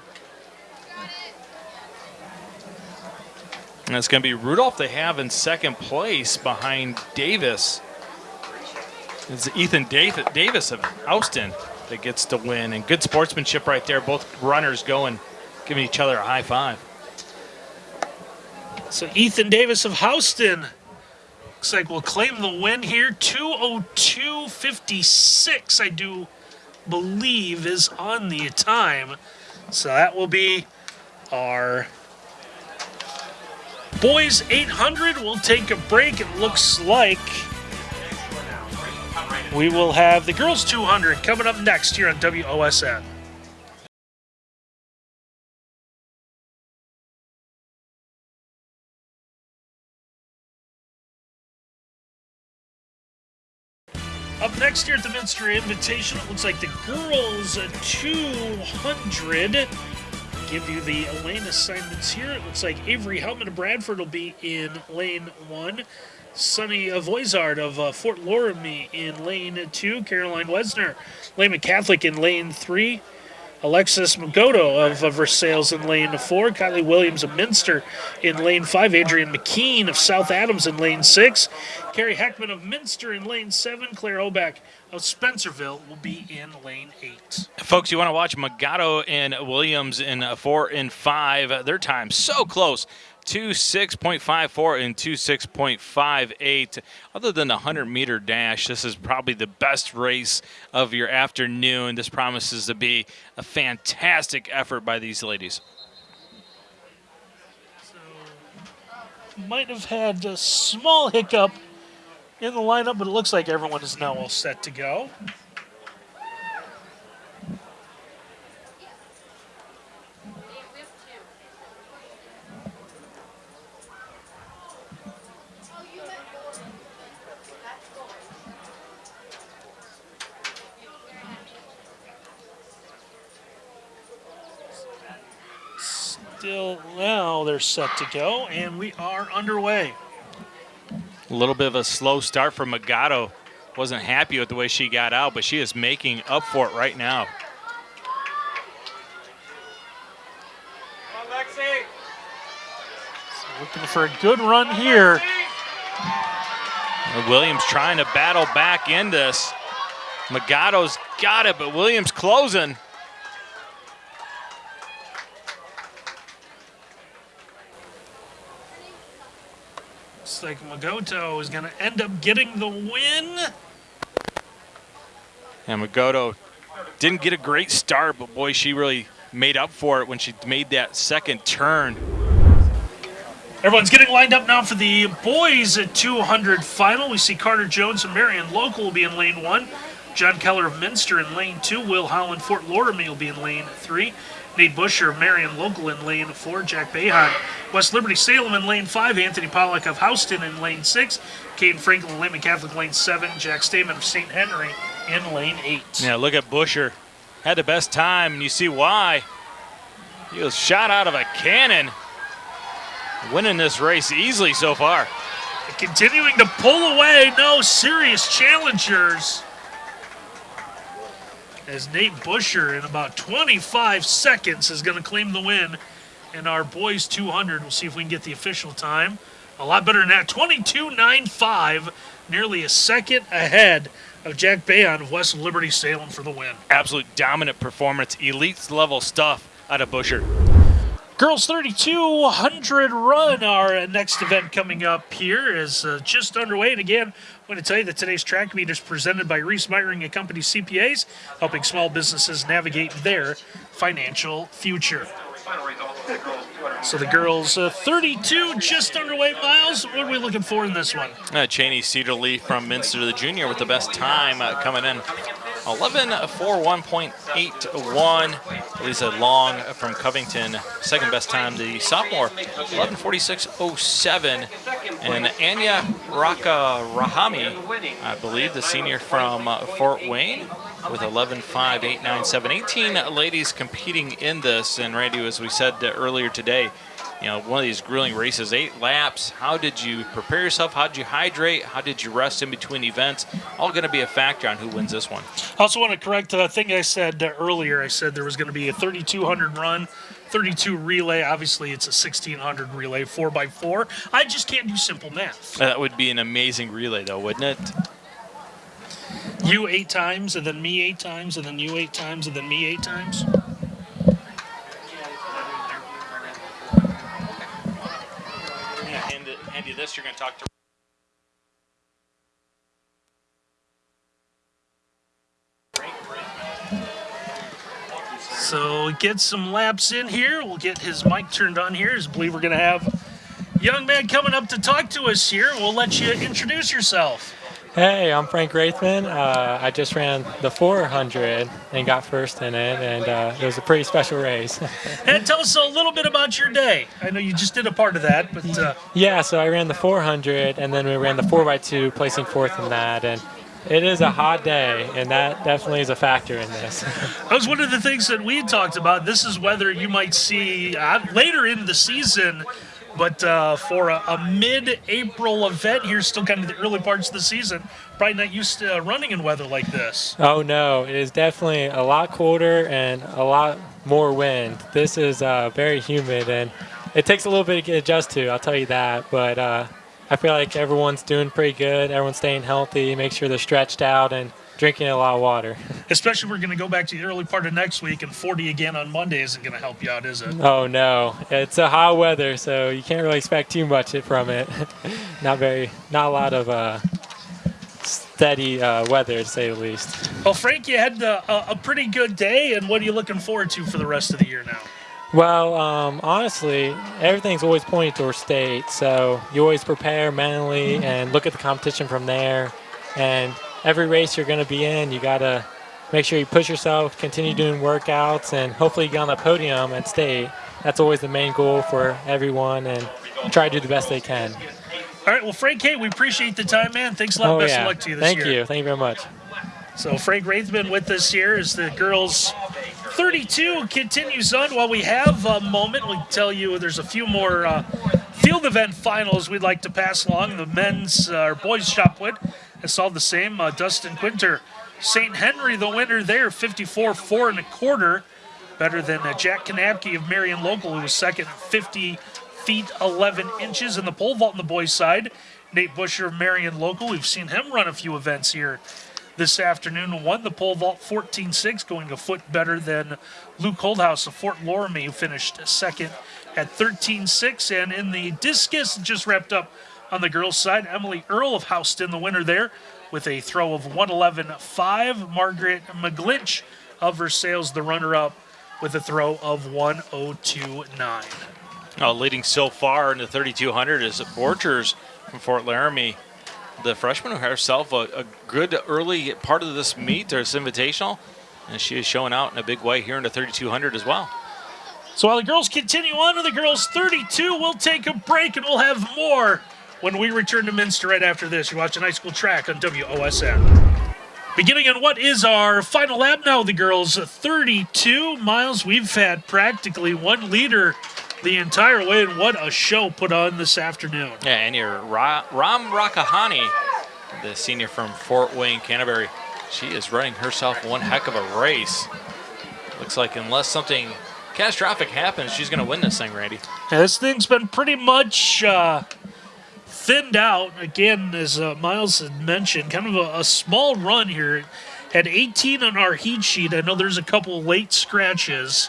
And it's going to be Rudolph they have in second place behind Davis. It's Ethan Davis of Houston that gets to win. And good sportsmanship right there. Both runners going, giving each other a high five. So Ethan Davis of Houston looks like we'll claim the win here. 202.56, I do believe, is on the time. So that will be our boys 800. We'll take a break. It looks like we will have the girls 200 coming up next here on WOSN. Next here at the Minster Invitation, it looks like the girls 200. Give you the lane assignments here. It looks like Avery Helman of Bradford will be in lane one. Sonny Voizard of uh, Fort Loramie in lane two. Caroline Wesner, Lehman Catholic in lane three. Alexis Magoto of, Versailles in lane four, Kylie Williams of Minster in lane five, Adrian McKean of South Adams in lane six, Carrie Heckman of Minster in lane seven, Claire Oback of Spencerville will be in lane eight. Folks, you want to watch Magoto and Williams in uh, four and five. Their time so close. 26.54 and 26.58. Other than the 100 meter dash, this is probably the best race of your afternoon. This promises to be a fantastic effort by these ladies. So, might have had a small hiccup in the lineup, but it looks like everyone is now all set to go. Still now they're set to go, and we are underway. A little bit of a slow start for Magoto. Wasn't happy with the way she got out, but she is making up for it right now. So looking for a good run here. Williams trying to battle back in this. Magoto's got it, but Williams closing. Like Magoto is going to end up getting the win. And Magoto didn't get a great start, but boy, she really made up for it when she made that second turn. Everyone's getting lined up now for the boys at 200 final. We see Carter Jones and Marion Local will be in lane one. John Keller of Minster in lane two. Will Holland Fort Loramie will be in lane three. Nate Busher of Marion Local in lane four. Jack Behan, West Liberty Salem in lane five. Anthony Pollock of Houston in lane six. Caden Franklin, Lehman Catholic lane seven. Jack Stamen of St. Henry in lane eight. Yeah, look at Busher. Had the best time, and you see why. He was shot out of a cannon. Winning this race easily so far. Continuing to pull away, no serious challengers. As Nate Busher in about 25 seconds is going to claim the win in our boys 200. We'll see if we can get the official time. A lot better than that. 22.95, nearly a second ahead of Jack Behan of West Liberty Salem for the win. Absolute dominant performance, elite level stuff out of Busher. Girls 3200 run, our next event coming up here is uh, just underway. And again, I'm going to tell you that today's track meet is presented by Reese Meyering and Company CPAs, helping small businesses navigate their financial future. So the girls uh, 32 just underway miles. What are we looking for in this one? Uh, Cheney Cedarly from Minster, the junior, with the best time uh, coming in. 11.41.81. Lisa Long from Covington, second best time. The sophomore, 11.46.07. And Anya Raka Rahami, I believe, the senior from uh, Fort Wayne, with 11.5.897. 18 ladies competing in this. And Randy, as we said earlier today, you know, one of these grueling races, eight laps. How did you prepare yourself? How did you hydrate? How did you rest in between events? All going to be a factor on who wins this one. I also want to correct the thing I said uh, earlier. I said there was going to be a 3,200 run, 32 relay. Obviously, it's a 1,600 relay, 4x4. I just can't do simple math. That would be an amazing relay, though, wouldn't it? You eight times, and then me eight times, and then you eight times, and then me eight times. hand you you're going to talk to. So get some laps in here. We'll get his mic turned on here. I believe we're going to have young man coming up to talk to us here. We'll let you introduce yourself. Hey, I'm Frank Raithman. Uh, I just ran the 400 and got first in it, and uh, it was a pretty special race. and tell us a little bit about your day. I know you just did a part of that, but uh... yeah. So I ran the 400, and then we ran the 4x2, placing fourth in that, and It is a hot day, and that definitely is a factor in this. That was one of the things that we had talked about. This is whether you might see uh, later in the season, but uh, for a, a mid-April event here, still kind of the early parts of the season, probably not used to uh, running in weather like this. oh no, it is definitely a lot colder and a lot more wind. This is uh, very humid, and it takes a little bit to get adjusted to. I'll tell you that, but uh, I feel like everyone's doing pretty good. Everyone's staying healthy. Make sure they're stretched out and drinking a lot of water. Especially we're going to go back to the early part of next week, and 40 again on Monday isn't going to help you out, is it? Oh no, it's a hot weather, so you can't really expect too much from it. not very, not a lot of uh, steady uh, weather to say the least. Well, Frank, you had uh, a, a pretty good day, and what are you looking forward to for the rest of the year now? Well, um, honestly, everything's always pointing towards state, so you always prepare mentally and look at the competition from there. And every race you're going to be in, you got to make sure you push yourself, continue doing workouts, and hopefully get on the podium at state. That's always the main goal for everyone, and try to do the best they can. All right, well, Frank, Kate, we appreciate the time, man. Thanks a lot. Oh Best yeah, of luck to you this thank year. you, thank you very much. So Frank Raithman with us here as the girls 32 continues on. While we have a moment, we tell you there's a few more uh, field event finals we'd like to pass along. The men's uh, or boys shot put has all the same. Uh, Dustin Quinter, St. Henry, the winner there, 54 four and a quarter, better than uh, Jack Knapke of Marion Local, who was second at 50 feet 11 inches in the pole vault on the boys' side. Nate Busher of Marion Local, we've seen him run a few events here this afternoon. Won the pole vault 14-6, going a foot better than Luke Holdhouse of Fort Loramie, who finished second at 13-6. And in the discus, just wrapped up on the girls' side, Emily Earl of Houston, the winner there, with a throw of 111.5. Margaret McGlinch of Versailles, the runner-up, with a throw of 102.9. Uh, leading so far in the 3200 is Borchers from Fort Loramie. The freshman herself, a, a good early part of this meet, or this invitational, and she is showing out in a big way here in the 3200 as well. So while the girls continue on to the girls 32, we'll take a break and we'll have more when we return to Minster right after this. You're watching High School Track on WOSN. Beginning on what is our final lap now, the girls 32 miles. We've had practically one leader the entire way, and what a show put on this afternoon. Yeah, and your Ra- Ram Rakahani, the senior from Fort Wayne, Canterbury, she is running herself one heck of a race. Looks like unless something catastrophic happens, she's going to win this thing, Randy. Yeah, this thing's been pretty much uh, thinned out. Again, as uh, Miles had mentioned, kind of a, a small run here. Had 18 on our heat sheet. I know there's a couple late scratches.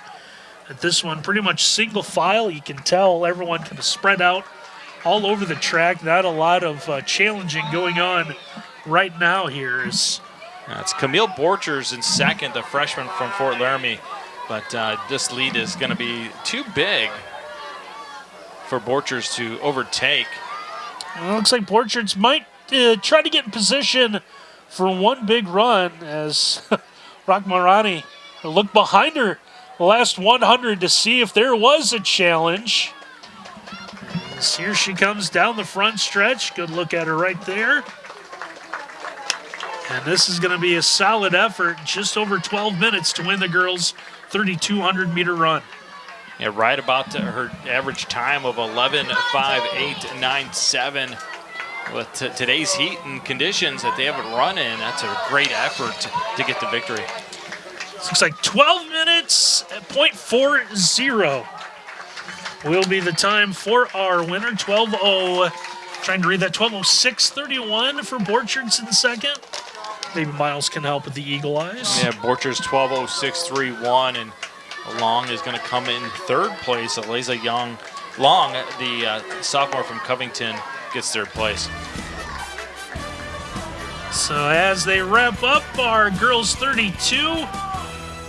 At this one, pretty much single file. You can tell everyone kind of spread out all over the track. Not a lot of uh, challenging going on right now here. That's Camille Borchers in second, the freshman from Fort Loramie. But uh, this lead is going to be too big for Borchers to overtake. Well, looks like Portraits might uh, try to get in position for one big run as Rachmarani looked behind her the last 100 to see if there was a challenge. As here she comes down the front stretch. Good look at her right there. And this is going to be a solid effort, just over 12 minutes to win the girls' 3,200 meter run. Yeah, right about to her average time of 11.5897. With t- today's heat and conditions that they haven't run in, that's a great effort to get the victory. This looks like 12 minutes at .40 will be the time for our winner. 12.0, trying to read that, 12.06.31 for Borchers in second. Maybe Miles can help with the eagle eyes. Yeah, Borchers 12.0631, and Long is going to come in third place. Eliza Young, Long, the uh, sophomore from Covington, gets third place. So as they wrap up our girls 32,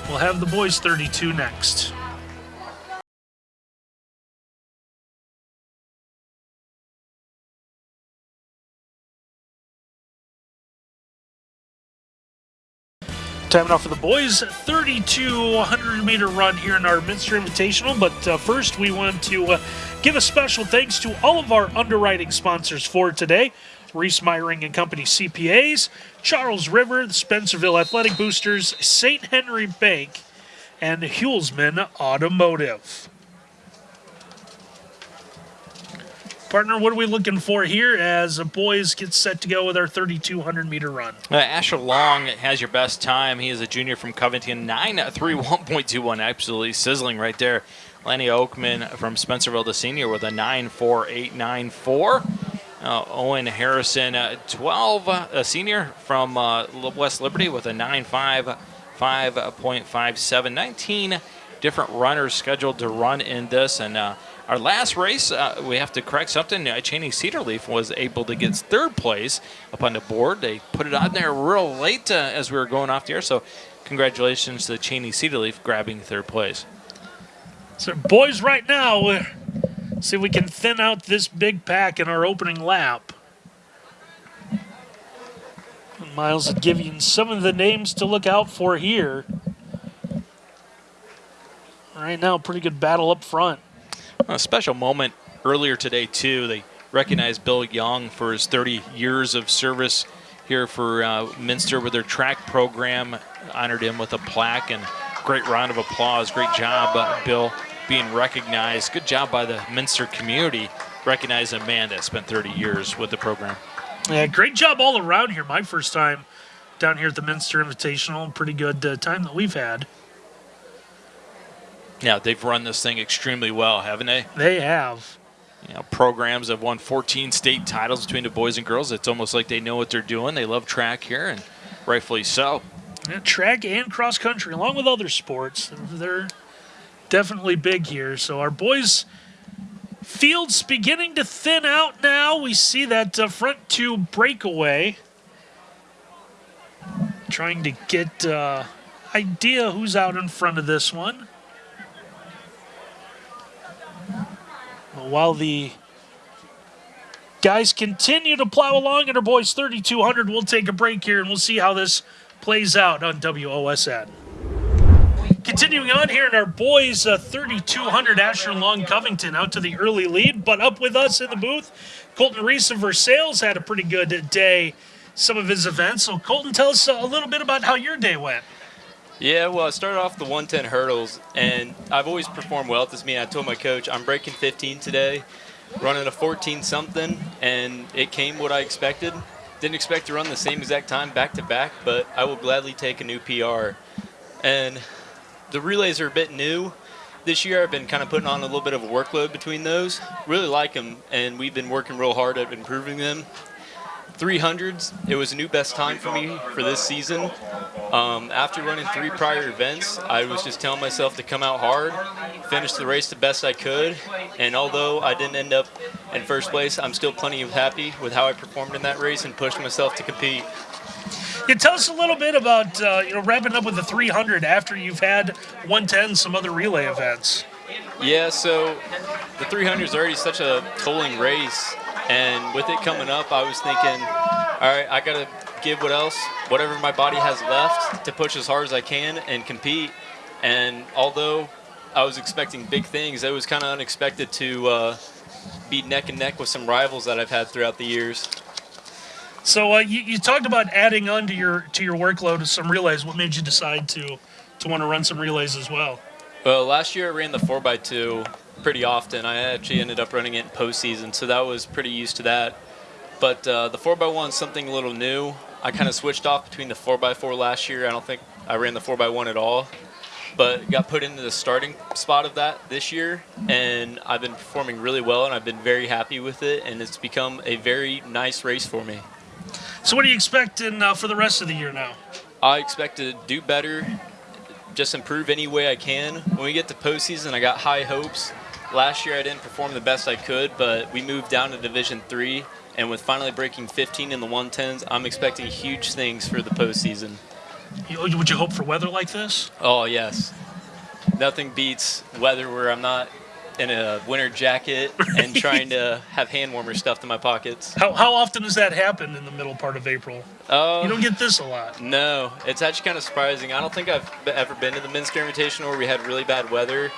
we'll have the boys 32 next. Time now for the boys 32 100 meter run here in our Minster Invitational. But uh, first, we want to uh, give a special thanks to all of our underwriting sponsors for today. Reese Meyering and Company CPAs, Charles River, the Spencerville Athletic Boosters, St. Henry Bank, and Hulsman Automotive. Partner, what are we looking for here as the boys get set to go with our 3,200 meter run? Uh, Asher Long has your best time. He is a junior from Covington, 931.21. Absolutely sizzling right there. Lenny Oakman from Spencerville, the senior, with a 94894. Uh, Owen Harrison, uh, 12, uh, a senior from uh, West Liberty, with a 955.57. 19 different runners scheduled to run in this. And uh, our last race, uh, we have to correct something. Cheney Cedarleaf was able to get third place up on the board. They put it on there real late uh, as we were going off the air. So, congratulations to Cheney Cedarleaf grabbing third place. So, boys, right now, uh, see if we can thin out this big pack in our opening lap. Miles will give you some of the names to look out for here. Right now, pretty good battle up front. A special moment earlier today, too. They recognized Bill Young for his 30 years of service here for uh, Minster with their track program. Honored him with a plaque and great round of applause. Great job, uh, Bill, being recognized. Good job by the Minster community recognizing a man that spent 30 years with the program. Yeah, great job all around here. My first time down here at the Minster Invitational. Pretty good uh, time that we've had. Yeah, they've run this thing extremely well, haven't they? They have. You know, programs have won 14 state titles between the boys and girls. It's almost like they know what they're doing. They love track here, and rightfully so. Yeah, track and cross country, along with other sports, they're definitely big here. So our boys' field's beginning to thin out now. We see that uh, front two breakaway. Trying to get uh, idea who's out in front of this one. While the guys continue to plow along at our boys 3200, we'll take a break here and we'll see how this plays out on WOSN. Continuing on here in our boys uh, 3200 Asher Long Covington out to the early lead, but up with us in the booth, Colton Reese of Versailles had a pretty good day, some of his events. So, Colton, tell us a little bit about how your day went. Yeah, well, I started off the 110 hurdles, and I've always performed well at this meet. I told my coach I'm breaking 15 today, running a 14 something, and it came what I expected. Didn't expect to run the same exact time back to back, but I will gladly take a new PR. And the relays are a bit new. This year I've been kind of putting on a little bit of a workload between those. Really like them, and we've been working real hard at improving them. 300s, it was a new best time for me for this season. Um, after running three prior events, I was just telling myself to come out hard, finish the race the best I could, and although I didn't end up in first place, I'm still plenty of happy with how I performed in that race and pushed myself to compete. Yeah, tell us a little bit about uh, you know wrapping up with the 300 after you've had 110, some other relay events. Yeah, so the 300 is already such a tolling race, and with it coming up, I was thinking, all right, I got to give what else, whatever my body has left, to push as hard as I can and compete. And although I was expecting big things, it was kind of unexpected to uh, be neck and neck with some rivals that I've had throughout the years. So uh, you, you talked about adding on to your to your workload some relays. What made you decide to to want to run some relays as well? Well, last year I ran the 4x2 pretty often. I actually ended up running it in postseason, so that was pretty used to that. But uh, the 4x1 is something a little new. I kind of switched off between the 4x4 last year. I don't think I ran the 4x1 at all, but got put into the starting spot of that this year, and I've been performing really well, and I've been very happy with it, and it's become a very nice race for me. So what are you expecting uh, for the rest of the year now? I expect to do better, just improve any way I can. When we get to postseason, I got high hopes. Last year I didn't perform the best I could, but we moved down to Division Three, and with finally breaking 15 in the 110s, I'm expecting huge things for the postseason. Would you hope for weather like this? Oh yes, nothing beats weather where I'm not in a winter jacket and trying to have hand warmers stuffed in my pockets. How, how often does that happen in the middle part of April? Oh. You don't um, get this a lot. No, it's actually kind of surprising. I don't think I've ever been to the Minster Invitational where we had really bad weather,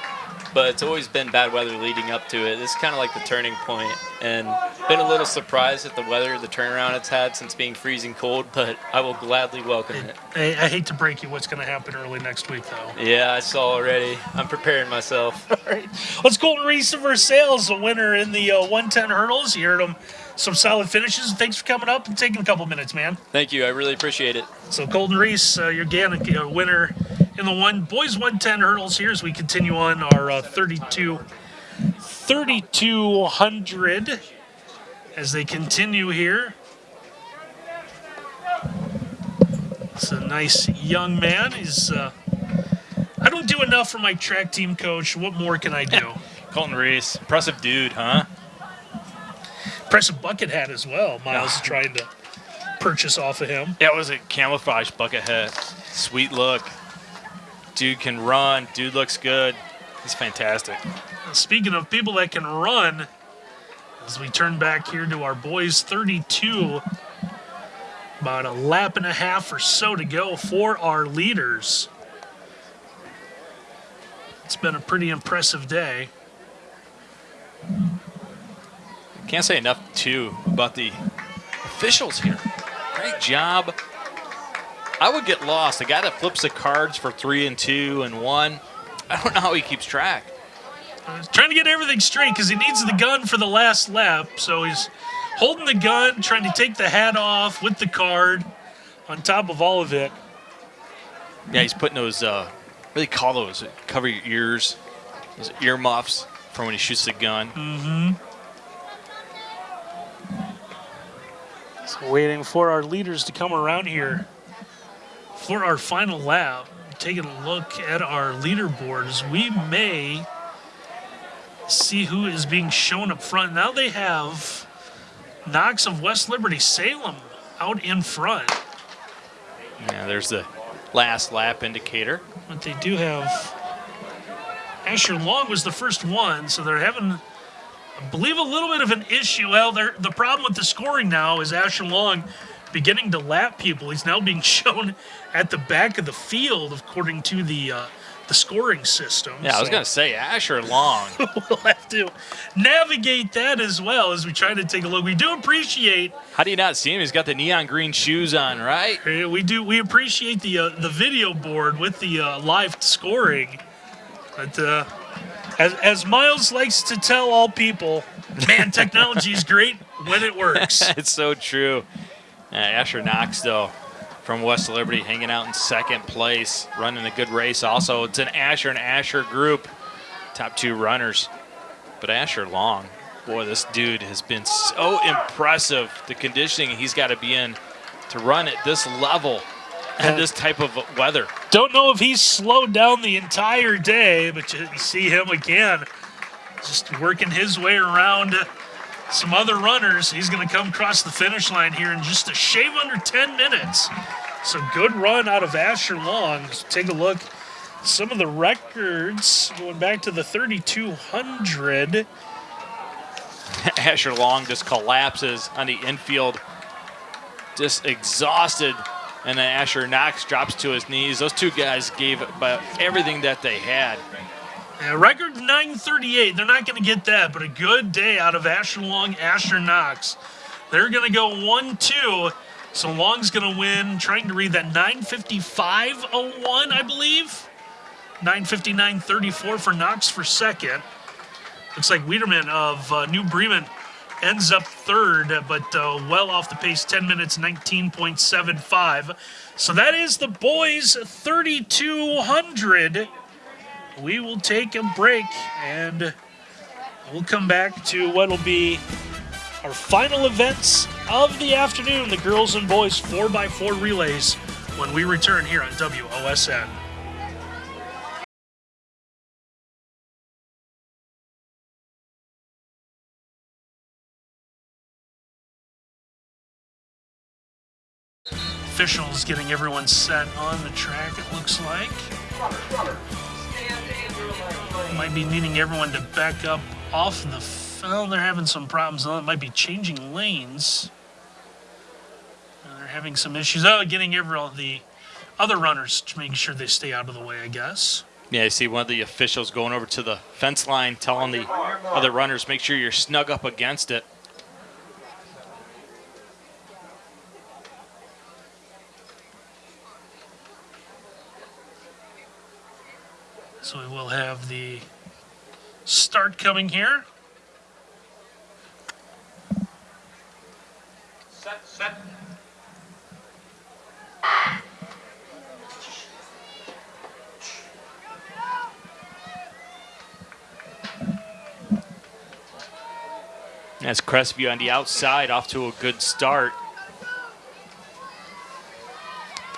but it's always been bad weather leading up to it. This is kind of like the turning point, and been a little surprised at the weather, the turnaround it's had since being freezing cold, but I will gladly welcome it. I, I hate to break you what's going to happen early next week, though. Yeah, I saw already. I'm preparing myself. All right. Let's Colton Reese of Versailles, the winner in the uh, 110 hurdles. You heard him some solid finishes. Thanks for coming up and taking a couple minutes, man. Thank you. I really appreciate it. So Colton Reese, uh, your Gannick uh, winner in the one boys 110 hurdles here as we continue on our uh, 32 3200 as they continue here. It's a nice young man. He's uh, I don't do enough for my track team coach. What more can I do? Colton Reese, impressive dude, huh? Impressive bucket hat as well. Miles is ah. trying to purchase off of him. That was a camouflage bucket hat. Sweet look. Dude can run. Dude looks good. He's fantastic. Speaking of people that can run, as we turn back here to our boys 32, about a lap and a half or so to go for our leaders. It's been a pretty impressive day. Can't say enough, too, about the officials here. Great job. I would get lost. The guy that flips the cards for three and two and one, I don't know how he keeps track. He's trying to get everything straight because he needs the gun for the last lap. So he's holding the gun, trying to take the hat off with the card on top of all of it. Yeah, he's putting those, uh, what do they call those? Cover your ears, those ear muffs for when he shoots the gun. Mm-hmm. Waiting for our leaders to come around here for our final lap. Taking a look at our leaderboards, we may see who is being shown up front. Now they have Knox of West Liberty Salem out in front. Yeah, there's the last lap indicator. But they do have Asher Long was the first one, so they're having, I believe, a little bit of an issue. Well, the problem with the scoring now is Asher Long beginning to lap people. He's now being shown at the back of the field, according to the uh, the scoring system. Yeah, I was So going to say Asher Long. we'll have to navigate that as well as we try to take a look. We do appreciate How do you not see him? He's got the neon green shoes on, right? We do. We appreciate the uh, the video board with the uh, live scoring, but uh, as as Miles likes to tell all people, man, technology is great when it works. it's so true. Uh, Asher Knox, though, from West Liberty, hanging out in second place, running a good race. Also, it's an Asher and Asher group, top two runners. But Asher Long, boy, this dude has been so impressive. The conditioning he's got to be in to run at this level and this type of weather. Don't know if he's slowed down the entire day, but you see him again, just working his way around some other runners. He's going to come across the finish line here in just a shave under 10 minutes. So good run out of Asher Long. Take a look. Some of the records going back to the 3200. Asher Long just collapses on the infield, just exhausted. And then Asher Knox drops to his knees. Those two guys gave about everything that they had. Yeah, record 938. They're not going to get that, but a good day out of Asher Long, Asher Knox. They're going to go 1 2. So Long's going to win, trying to read that 955.01, I believe. 959.34 for Knox for second. Looks like Wiederman of uh, New Bremen ends up third, but uh, well off the pace, 10 minutes, 19.75. So that is the boys' 3200 we will take a break and we'll come back to what will be our final events of the afternoon the girls and boys 4x4 relays when we return here on WOSN. Officials getting everyone set on the track, it looks like. Might be needing everyone to back up off the. Well, they're having some problems. It might be changing lanes. They're having some issues. Oh, getting everyone the other runners to make sure they stay out of the way. I guess. Yeah, I see one of the officials going over to the fence line telling the other runners, make sure you're snug up against it. So we will have the start coming here. Set, set. That's Crestview on the outside, off to a good start.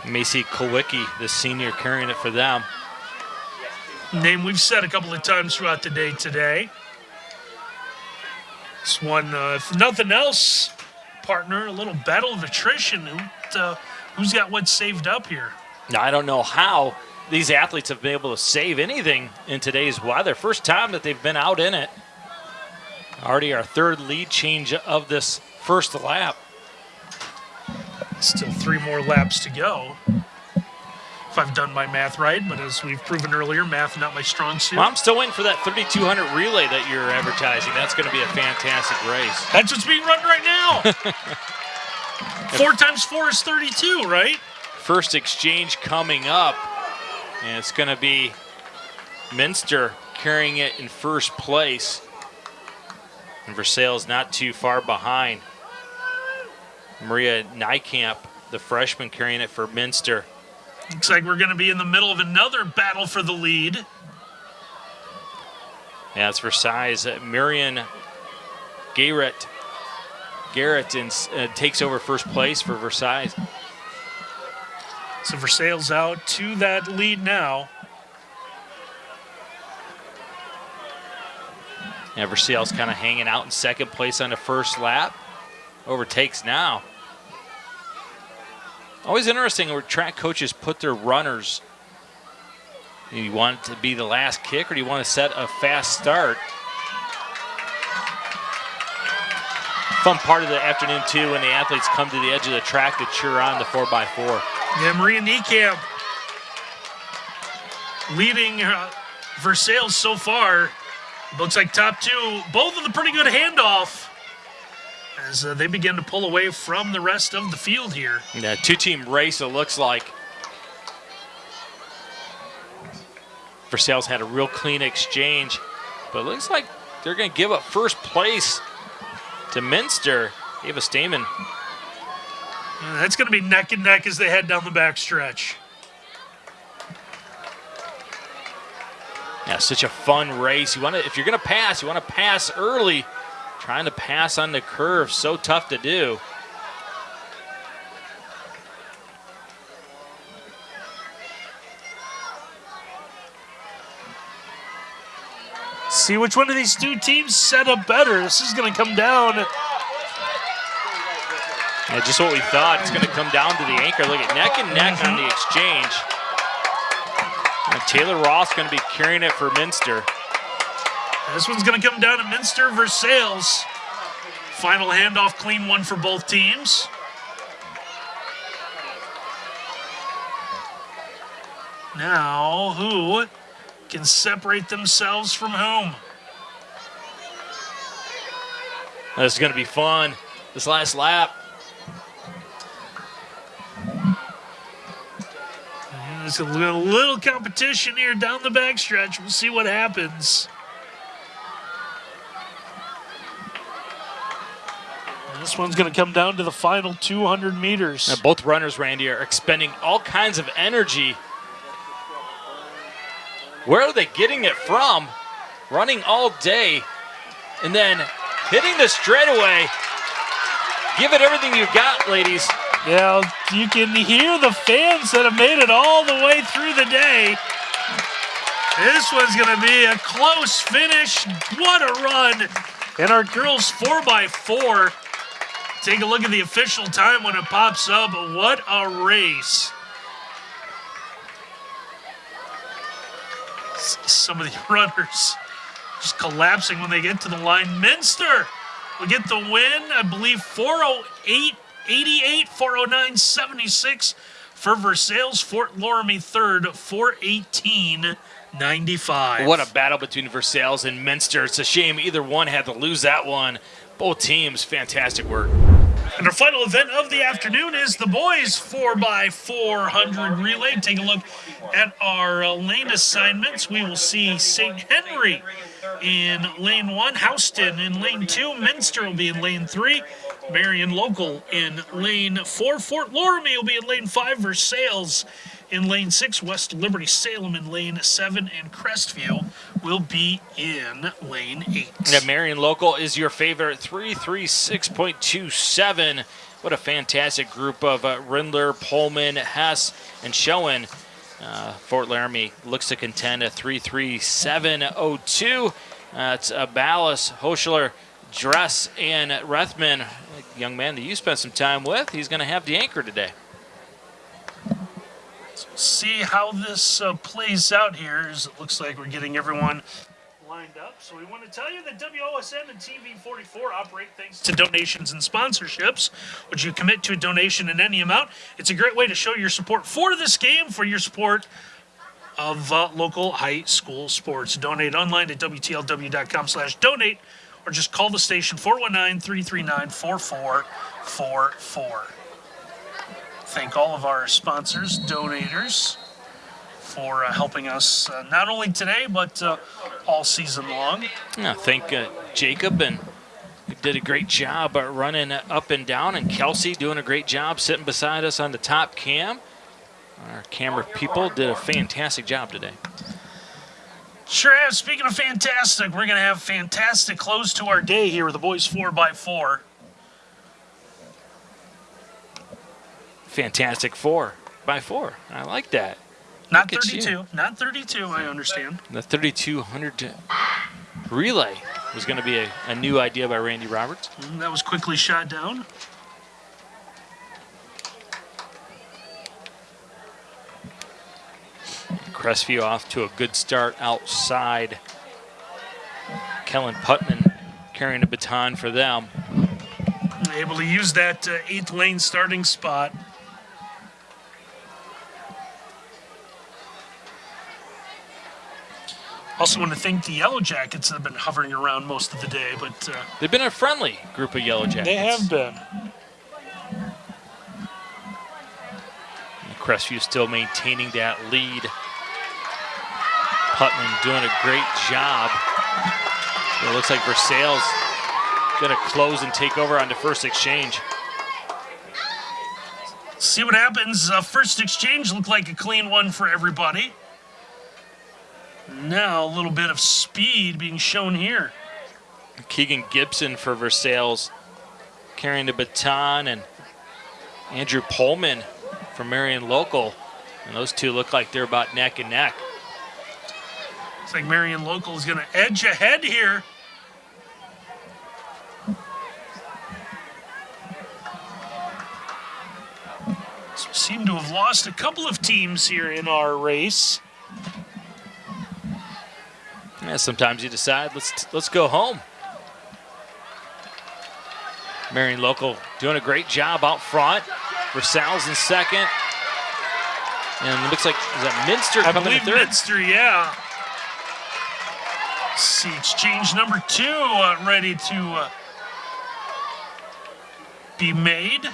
Macy Kowicki, the senior, carrying it for them. Name we've said a couple of times throughout the day today. This one, uh, if nothing else, partner, a little battle of attrition. Who, uh, who's got what saved up here? Now, I don't know how these athletes have been able to save anything in today's weather. First time that they've been out in it. Already our third lead change of this first lap. Still three more laps to go. If I've done my math right, but as we've proven earlier, math not my strong suit. Well, I'm still waiting for that 3200 relay that you're advertising. That's going to be a fantastic race. That's what's being run right now. four times four is 32, right? First exchange coming up, and it's going to be Minster carrying it in first place. And Versailles not too far behind. Maria Nykamp, the freshman, carrying it for Minster. Looks like we're going to be in the middle of another battle for the lead. It's Versailles. Uh, Marion Garrett, Garrett in, uh, takes over first place for Versailles. So Versailles out to that lead now. Yeah, Versailles kind of hanging out in second place on the first lap. Overtakes now. Always interesting where track coaches put their runners. Do you want it to be the last kick or do you want to set a fast start? Fun part of the afternoon too when the athletes come to the edge of the track to cheer on the 4x4. Yeah, Maria Nykamp leading uh, Versailles so far. Looks like top two, both of the pretty good handoff as uh, they begin to pull away from the rest of the field here. Yeah, two-team race it looks like. Versailles had a real clean exchange, but it looks like they're going to give up first place to Minster. Ava Stamen. Yeah, that's going to be neck and neck as they head down the backstretch. Yeah, such a fun race. You want to, if you're going to pass, you want to pass early. Trying to pass on the curve, so tough to do. See which one of these two teams set up better. This is going to come down. Yeah, just what we thought. It's going to come down to the anchor. Look at neck and neck on the mm-hmm. exchange. And Taylor Ross going to be carrying it for Minster. This one's going to come down to Minster Versailles. Final handoff, clean one for both teams. Now, who can separate themselves from whom? This is going to be fun. This last lap. There's a little, little competition here down the backstretch. We'll see what happens. This one's going to come down to the final 200 meters. Now, both runners, Randy, are expending all kinds of energy. Where are they getting it from? Running all day and then hitting the straightaway. Give it everything you've got, ladies. Yeah, you can hear the fans that have made it all the way through the day. This one's going to be a close finish. What a run. And our girls 4x4 Take a look at the official time when it pops up. What a race. Some of the runners just collapsing when they get to the line. Minster will get the win. I believe 408, 88, 409, 76 for Versailles. Fort Loramie third, 418. 95. What a battle between Versailles and Minster. It's a shame either one had to lose that one. Both teams, fantastic work. And our final event of the afternoon is the boys 4x400 relay. Take a look at our uh, lane assignments, we will see St. Henry in lane one, Houston in lane two, Minster will be in lane three, Marion Local in lane four, Fort Loramie will be in lane five, Versailles in lane six, West Liberty Salem in lane seven, and Crestview will be in lane eight. Yeah, Marion Local is your favorite, 336.27. What a fantastic group of uh, Rindler, Pullman, Hess, and Schoen. Uh, Fort Loramie looks to contend at 337.02. Uh, it's uh, Ballas, Hochler, Dress, and Rethman. Young man that you spent some time with, he's going to have the anchor today. See how this uh, plays out here. As it looks like we're getting everyone lined up. So we want to tell you that WOSN and TV44 operate thanks to donations and sponsorships. Would you commit to a donation in any amount? It's a great way to show your support for this game, for your support of uh, local high school sports. Donate online at WTLW.com slash donate or just call the station 419-339-4444. Thank all of our sponsors, donators, for uh, helping us uh, not only today, but uh, all season long. Yeah, thank uh, Jacob and did a great job uh, running up and down, and Kelsey doing a great job sitting beside us on the top cam. Our camera people did a fantastic job today. Sure have. Speaking of fantastic, we're going to have fantastic close to our day here with the boys 4x4. Fantastic four by four. I like that. Not Look at you. 32. Not 32, I understand. The 3200 relay was going to be a, a new idea by Randy Roberts. Mm, That was quickly shot down. Crestview off to a good start outside. Kellen Putman carrying a baton for them. Able to use that uh, eighth lane starting spot. Also, want to thank the Yellow Jackets that have been hovering around most of the day, but uh, They've been a friendly group of Yellow Jackets. they have been. Crestview still maintaining that lead. Putman doing a great job. It looks like Versailles going to close and take over on the first exchange. See what happens. Uh, first exchange looked like a clean one for everybody. Now a little bit of speed being shown here. Keegan Gibson for Versailles carrying the baton and Andrew Pullman from Marion Local. And those two look like they're about neck and neck. Looks like Marion Local is going to edge ahead here. So seem to have lost a couple of teams here in our race. Yeah, sometimes you decide let's let's go home. Marion Local doing a great job out front. Versailles in second. And it looks like is that Minster I coming in believe third? Minster, yeah. See, exchange number two uh, ready to uh, be made.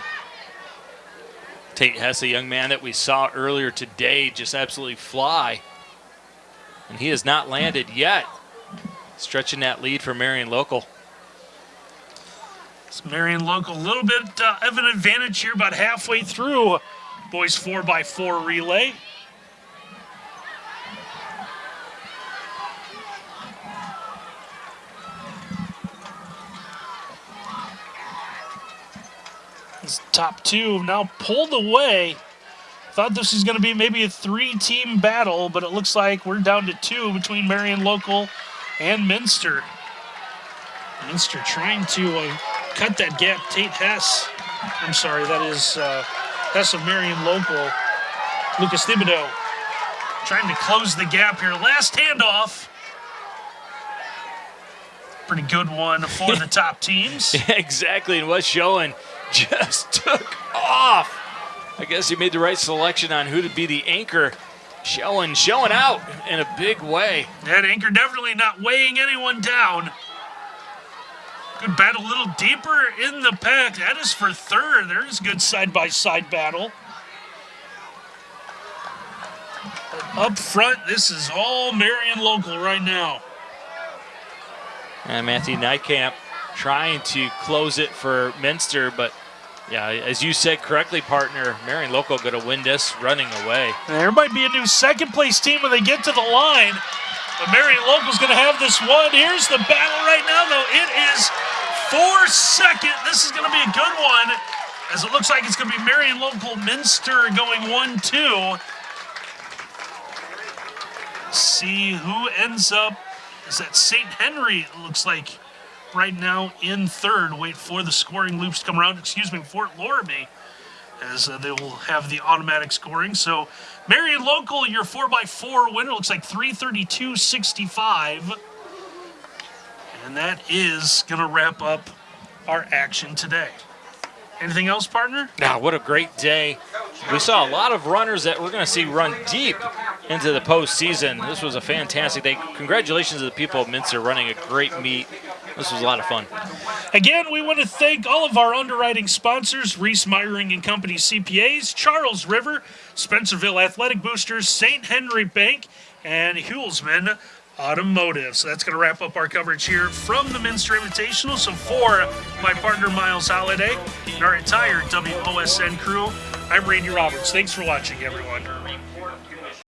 Tate Hess, a young man that we saw earlier today, just absolutely fly. And he has not landed yet. Stretching that lead for Marion Local. It's Marion Local, a little bit uh, of an advantage here, about halfway through boys 4x4 relay. This top two now pulled away. Thought this was going to be maybe a three team battle, but it looks like we're down to two between Marion Local and Minster. Minster trying to uh, cut that gap. Tate Hess, I'm sorry, that is uh, Hess of Marion Local. Lucas Thibodeau trying to close the gap here. Last handoff. Pretty good one for the top teams. exactly, and what's showing just took off. I guess he made the right selection on who to be the anchor. Showing, showing out in a big way. That anchor definitely not weighing anyone down. Good battle, a little deeper in the pack. That is for third. There's a good side by side battle. Up front, this is all Marion local right now. And Matthew Nykamp trying to close it for Minster, but yeah, as you said correctly, partner, Marion Local going to win this running away. There might be a new second place team when they get to the line. But Marion Local's going to have this one. Here's the battle right now, though. It is four second. This is going to be a good one, as it looks like it's going to be Marion Local Minster going 1 2. See who ends up. Is that St. Henry? It looks like right now in third. Wait for the scoring loops to come around. Excuse me, Fort Loramie, as uh, they will have the automatic scoring. So, Marion Local, your 4x4 winner looks like 332.65. And that is going to wrap up our action today. Anything else, partner? Now, what a great day. We saw a lot of runners that we're going to see run deep into the postseason. This was a fantastic day. Congratulations to the people of Minster running a great meet. This was a lot of fun. Again, we want to thank all of our underwriting sponsors Reese Meyering and Company CPAs, Charles River, Spencerville Athletic Boosters, St. Henry Bank, and Hulsman Automotive. So that's going to wrap up our coverage here from the Minster Invitational. So for my partner Miles Holiday and our entire WOSN crew, I'm Randy Roberts. Thanks for watching, everyone.